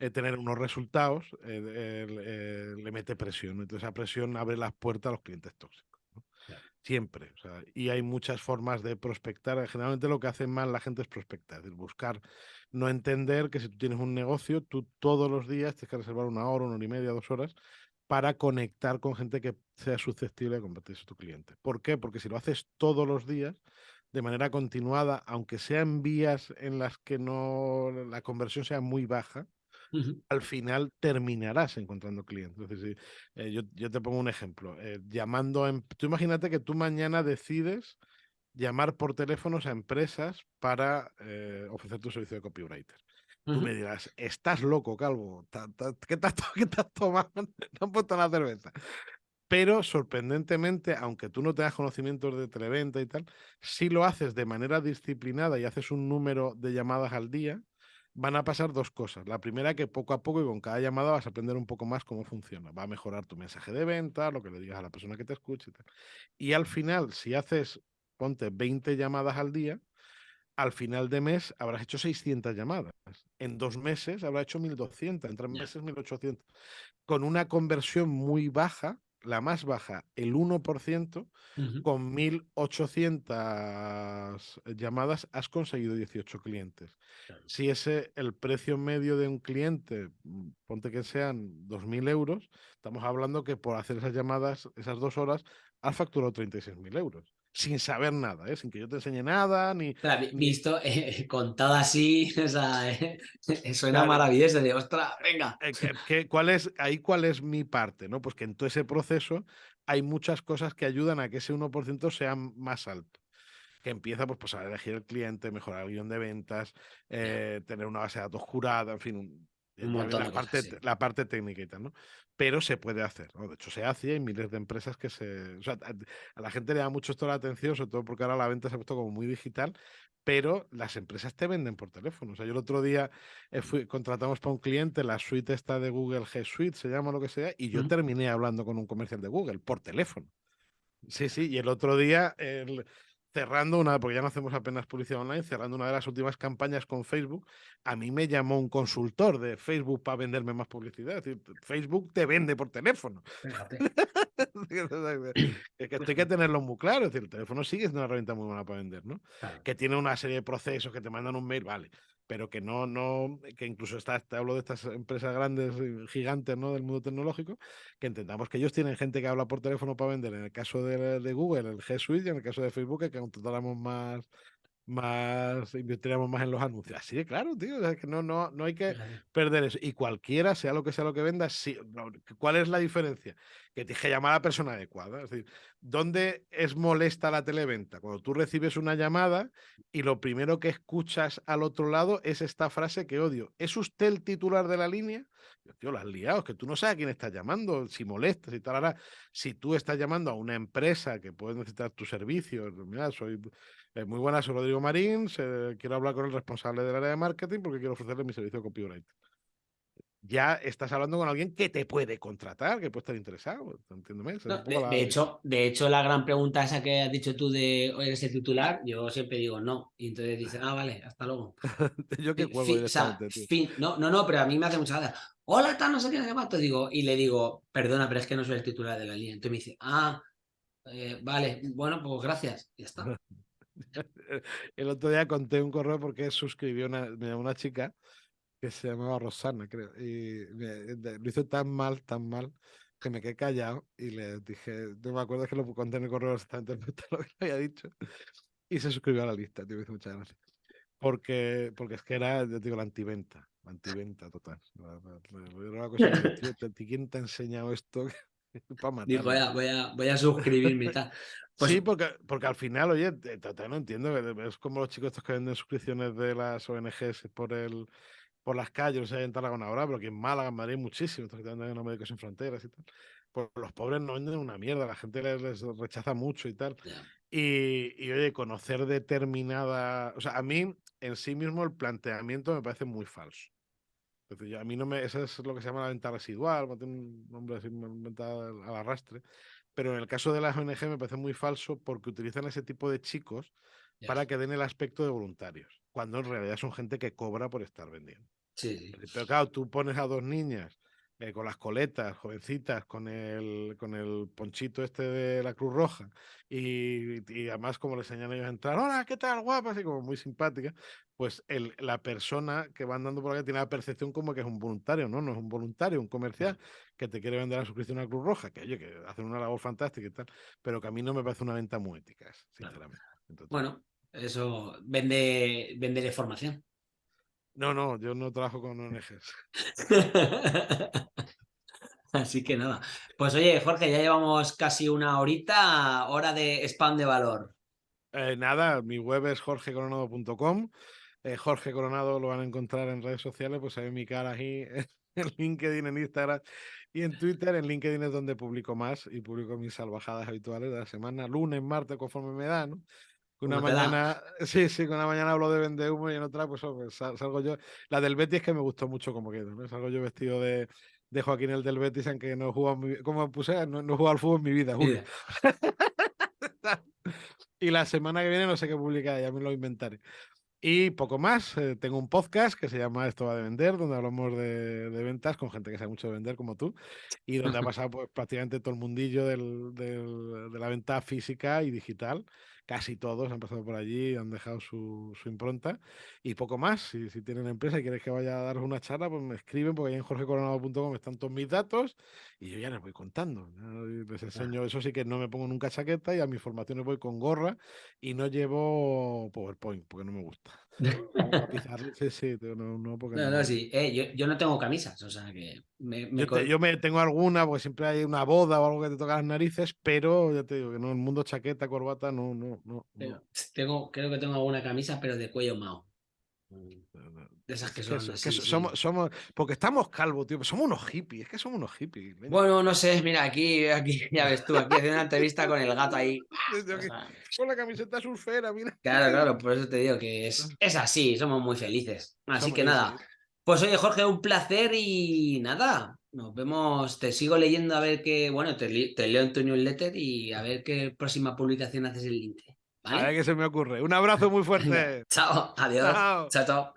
eh, tener unos resultados, eh, eh, le mete presión. Entonces esa presión abre las puertas a los clientes tóxicos. Siempre. y hay muchas formas de prospectar. Generalmente lo que hace mal la gente es prospectar, es decir, buscar, no entender que si tú tienes un negocio, tú todos los días tienes que reservar una hora, una hora y media, dos horas para conectar con gente que sea susceptible de convertirse en tu cliente. ¿Por qué? Porque si lo haces todos los días, de manera continuada, aunque sean vías en las que no la conversión sea muy baja, al final terminarás encontrando clientes. Eh, yo, te pongo un ejemplo. Eh, llamando a, em, tú imagínate que tú mañana decides llamar por teléfonos a empresas para eh, ofrecer tu servicio de copywriter. Tú me dirás, estás loco, Calvo. ¿Qué estás tomando? No han puesto la cerveza. Pero sorprendentemente, aunque tú no tengas conocimientos de televenta y tal, si lo haces de manera disciplinada y haces un número de llamadas al día, van a pasar dos cosas. La primera, que poco a poco y con cada llamada vas a aprender un poco más cómo funciona. Va a mejorar tu mensaje de venta, lo que le digas a la persona que te escuche. Y, tal. y al final, si haces, ponte 20 llamadas al día, al final de mes habrás hecho 600 llamadas. En dos meses habrás hecho 1200, en tres meses 1800. Con una conversión muy baja, la más baja, el 1%, con 1.800 llamadas has conseguido 18 clientes. Si ese el precio medio de un cliente, ponte que sean 2.000 euros, estamos hablando que por hacer esas llamadas, esas dos horas, has facturado 36.000 euros sin saber nada, ¿eh? sin que yo te enseñe nada, ni...
visto, eh, contado así, o sea, eh, suena maravilloso, de ostras, venga.
¿cuál es, ahí cuál es mi parte, ¿no? Pues que en todo ese proceso hay muchas cosas que ayudan a que ese 1% sea más alto. Que empieza pues, pues, a elegir el cliente, mejorar el guion de ventas, tener una base de datos jurada, en fin, la, parte, la parte técnica y tal, ¿no? Pero se puede hacer, ¿no? De hecho, se hace y hay miles de empresas que se... O sea, a la gente le da mucho esto la atención, sobre todo porque ahora la venta se ha puesto como muy digital, pero las empresas te venden por teléfono. O sea, yo el otro día eh, fui, contratamos para un cliente la suite esta de Google G Suite, se llama lo que sea, y yo terminé hablando con un comercial de Google por teléfono. Sí, sí, y el otro día el, cerrando una, porque ya no hacemos apenas publicidad online, cerrando una de las últimas campañas con Facebook, a mí me llamó un consultor de Facebook para venderme más publicidad. Es decir, Facebook te vende por teléfono. es que hay que tenerlo muy claro. Es decir, el teléfono sigue siendo una herramienta muy buena para vender, ¿no? Que tiene una serie de procesos que te mandan un mail, vale pero que no, no, que incluso está, te hablo de estas empresas grandes, eh, gigantes, ¿no? Del mundo tecnológico, que entendamos que ellos tienen gente que habla por teléfono para vender. En el caso de, Google, el G Suite, y en el caso de Facebook, que contratáramos más, más, invertiríamos más en los anuncios. Así de claro, tío, que no, no, no hay que perder eso. Y cualquiera, sea lo que sea lo que venda, sí, ¿cuál es la diferencia? Que tienes que llamar a la persona adecuada. Es decir, ¿dónde es molesta la televenta? Cuando tú recibes una llamada y lo primero que escuchas al otro lado es esta frase que odio. ¿Es usted el titular de la línea? Tío, lo has liado, es que tú no sabes a quién estás llamando, si molestas y tal. Ahora, si tú estás llamando a una empresa que puede necesitar tu servicio, mira, soy eh, muy buenas, soy Rodrigo Marín. quiero hablar con el responsable del área de marketing porque quiero ofrecerle mi servicio de copyright. Ya estás hablando con alguien que te puede contratar, que puede estar interesado.
Entiéndeme. de, hecho, de hecho, la gran pregunta esa que has dicho tú de ¿eres el titular? Yo siempre digo no. Y entonces dicen, ah, vale, hasta luego.
yo que cuelgo
No, no, no, pero a mí me hace mucha gracia. Hola, está, no sé qué, no sé Digo, y le digo, perdona, pero es que no soy el titular de la línea. Entonces me dice, ah, eh, vale, bueno, pues gracias. Y ya está.
El otro día conté un correo porque suscribió una, una chica que se llamaba Rosana, creo, y lo hizo tan mal, tan mal, que me quedé callado y le dije, no me acuerdo que lo conté en el correo exactamente lo que había dicho, y se suscribió a la lista, tío, me hizo muchas gracias. Porque, porque es que era, yo digo, la antiventa, la antiventa total. Era una cosa que, ¿quién te ha enseñado esto?
Dijo, voy a, voy, a, voy a suscribirme.
Pues... Sí, porque, porque al final, oye, no entiendo, es como los chicos estos que venden suscripciones de las ONGs por el por las calles, no sé, en Tarragona ahora, pero que en Málaga, en Madrid, muchísimo, estos que venden en Médicos Sin Fronteras y tal. Pues los pobres no venden una mierda, la gente les, rechaza mucho y tal. Y, y, oye, conocer determinada. O sea, a mí en sí mismo el planteamiento me parece muy falso a mí no me, eso es lo que se llama la venta residual, un nombre así inventado al arrastre. Pero en el caso de las ONG me parece muy falso porque utilizan ese tipo de chicos para que den el aspecto de voluntarios, cuando en realidad son gente que cobra por estar vendiendo.
Sí,
Pero claro, tú pones a dos niñas eh, con las coletas, jovencitas, con el, con el ponchito este de la Cruz Roja, y, y además como le señalan ellos a entrar, hola, ¿qué tal, guapa? Así como muy simpática, pues el, la persona que va andando por aquí tiene la percepción como que es un voluntario, ¿no? No es un voluntario, un comercial que te quiere vender la suscripción a Cruz Roja, que oye, que hacen una labor fantástica y tal, pero que a mí no me parece una venta muy ética, sinceramente.
bueno, eso vende, vende de formación.
No, no, yo no trabajo con ONGs.
Así que nada. Pues oye, Jorge, ya llevamos casi una horita, hora de spam de valor.
Eh, nada, mi web es jorgecoronado.com. Eh, Jorge Coronado lo van a encontrar en redes sociales, pues hay mi cara ahí en LinkedIn, en Instagram y en Twitter. En LinkedIn es donde publico más y publico mis salvajadas habituales de la semana, lunes, martes, conforme me da, ¿no? Una mañana, sí, sí, una mañana hablo de vende humo y en otra, pues, pues salgo yo. La del Betis que me gustó mucho como quedó, ¿no? Salgo yo vestido de, de Joaquín el del Betis, aunque no he jugado, como puse, no, no he jugado al fútbol en mi vida. y la semana que viene no sé qué publicar, ya me lo inventaré. Y poco más, eh, tengo un podcast que se llama Esto va de vender, donde hablamos de, de, ventas con gente que sabe mucho de vender como tú, y donde ha pasado pues, prácticamente todo el mundillo del, del, de la venta física y digital casi todos han pasado por allí, han dejado su, su impronta y poco más. Si, si, tienen empresa y quieres que vaya a daros una charla, pues me escriben porque ahí en jorgecoronado.com están todos mis datos y yo ya les voy contando. Les enseño, eso sí que no me pongo nunca chaqueta y a mis formaciones voy con gorra y no llevo PowerPoint porque no me gusta.
sí, sí, no, no, porque no, no, sí. Eh, yo, yo, no tengo camisas, o sea que me,
me... Yo, te, yo, me tengo alguna porque siempre hay una boda o algo que te toca las narices, pero ya te digo que no, el mundo chaqueta, corbata, no, no, no.
Tengo, creo que tengo alguna camisa, pero de cuello mao. De esas que son.
que somos, somos, porque estamos calvos, tío. Somos unos hippies, es que somos unos hippies.
Bueno, no sé, mira, aquí, aquí ya ves tú, aquí haciendo una entrevista con el gato ahí.
con la camiseta surfera, mira.
Claro, claro, por eso te digo que es, es así, somos muy felices. Así que nada. Pues oye, Jorge, un placer y nada. Nos vemos, te sigo leyendo a ver qué, bueno, te, te leo en tu newsletter y a ver qué próxima publicación haces el link.
A ver qué se me ocurre. Un abrazo muy fuerte.
chao, adiós. chao. chao.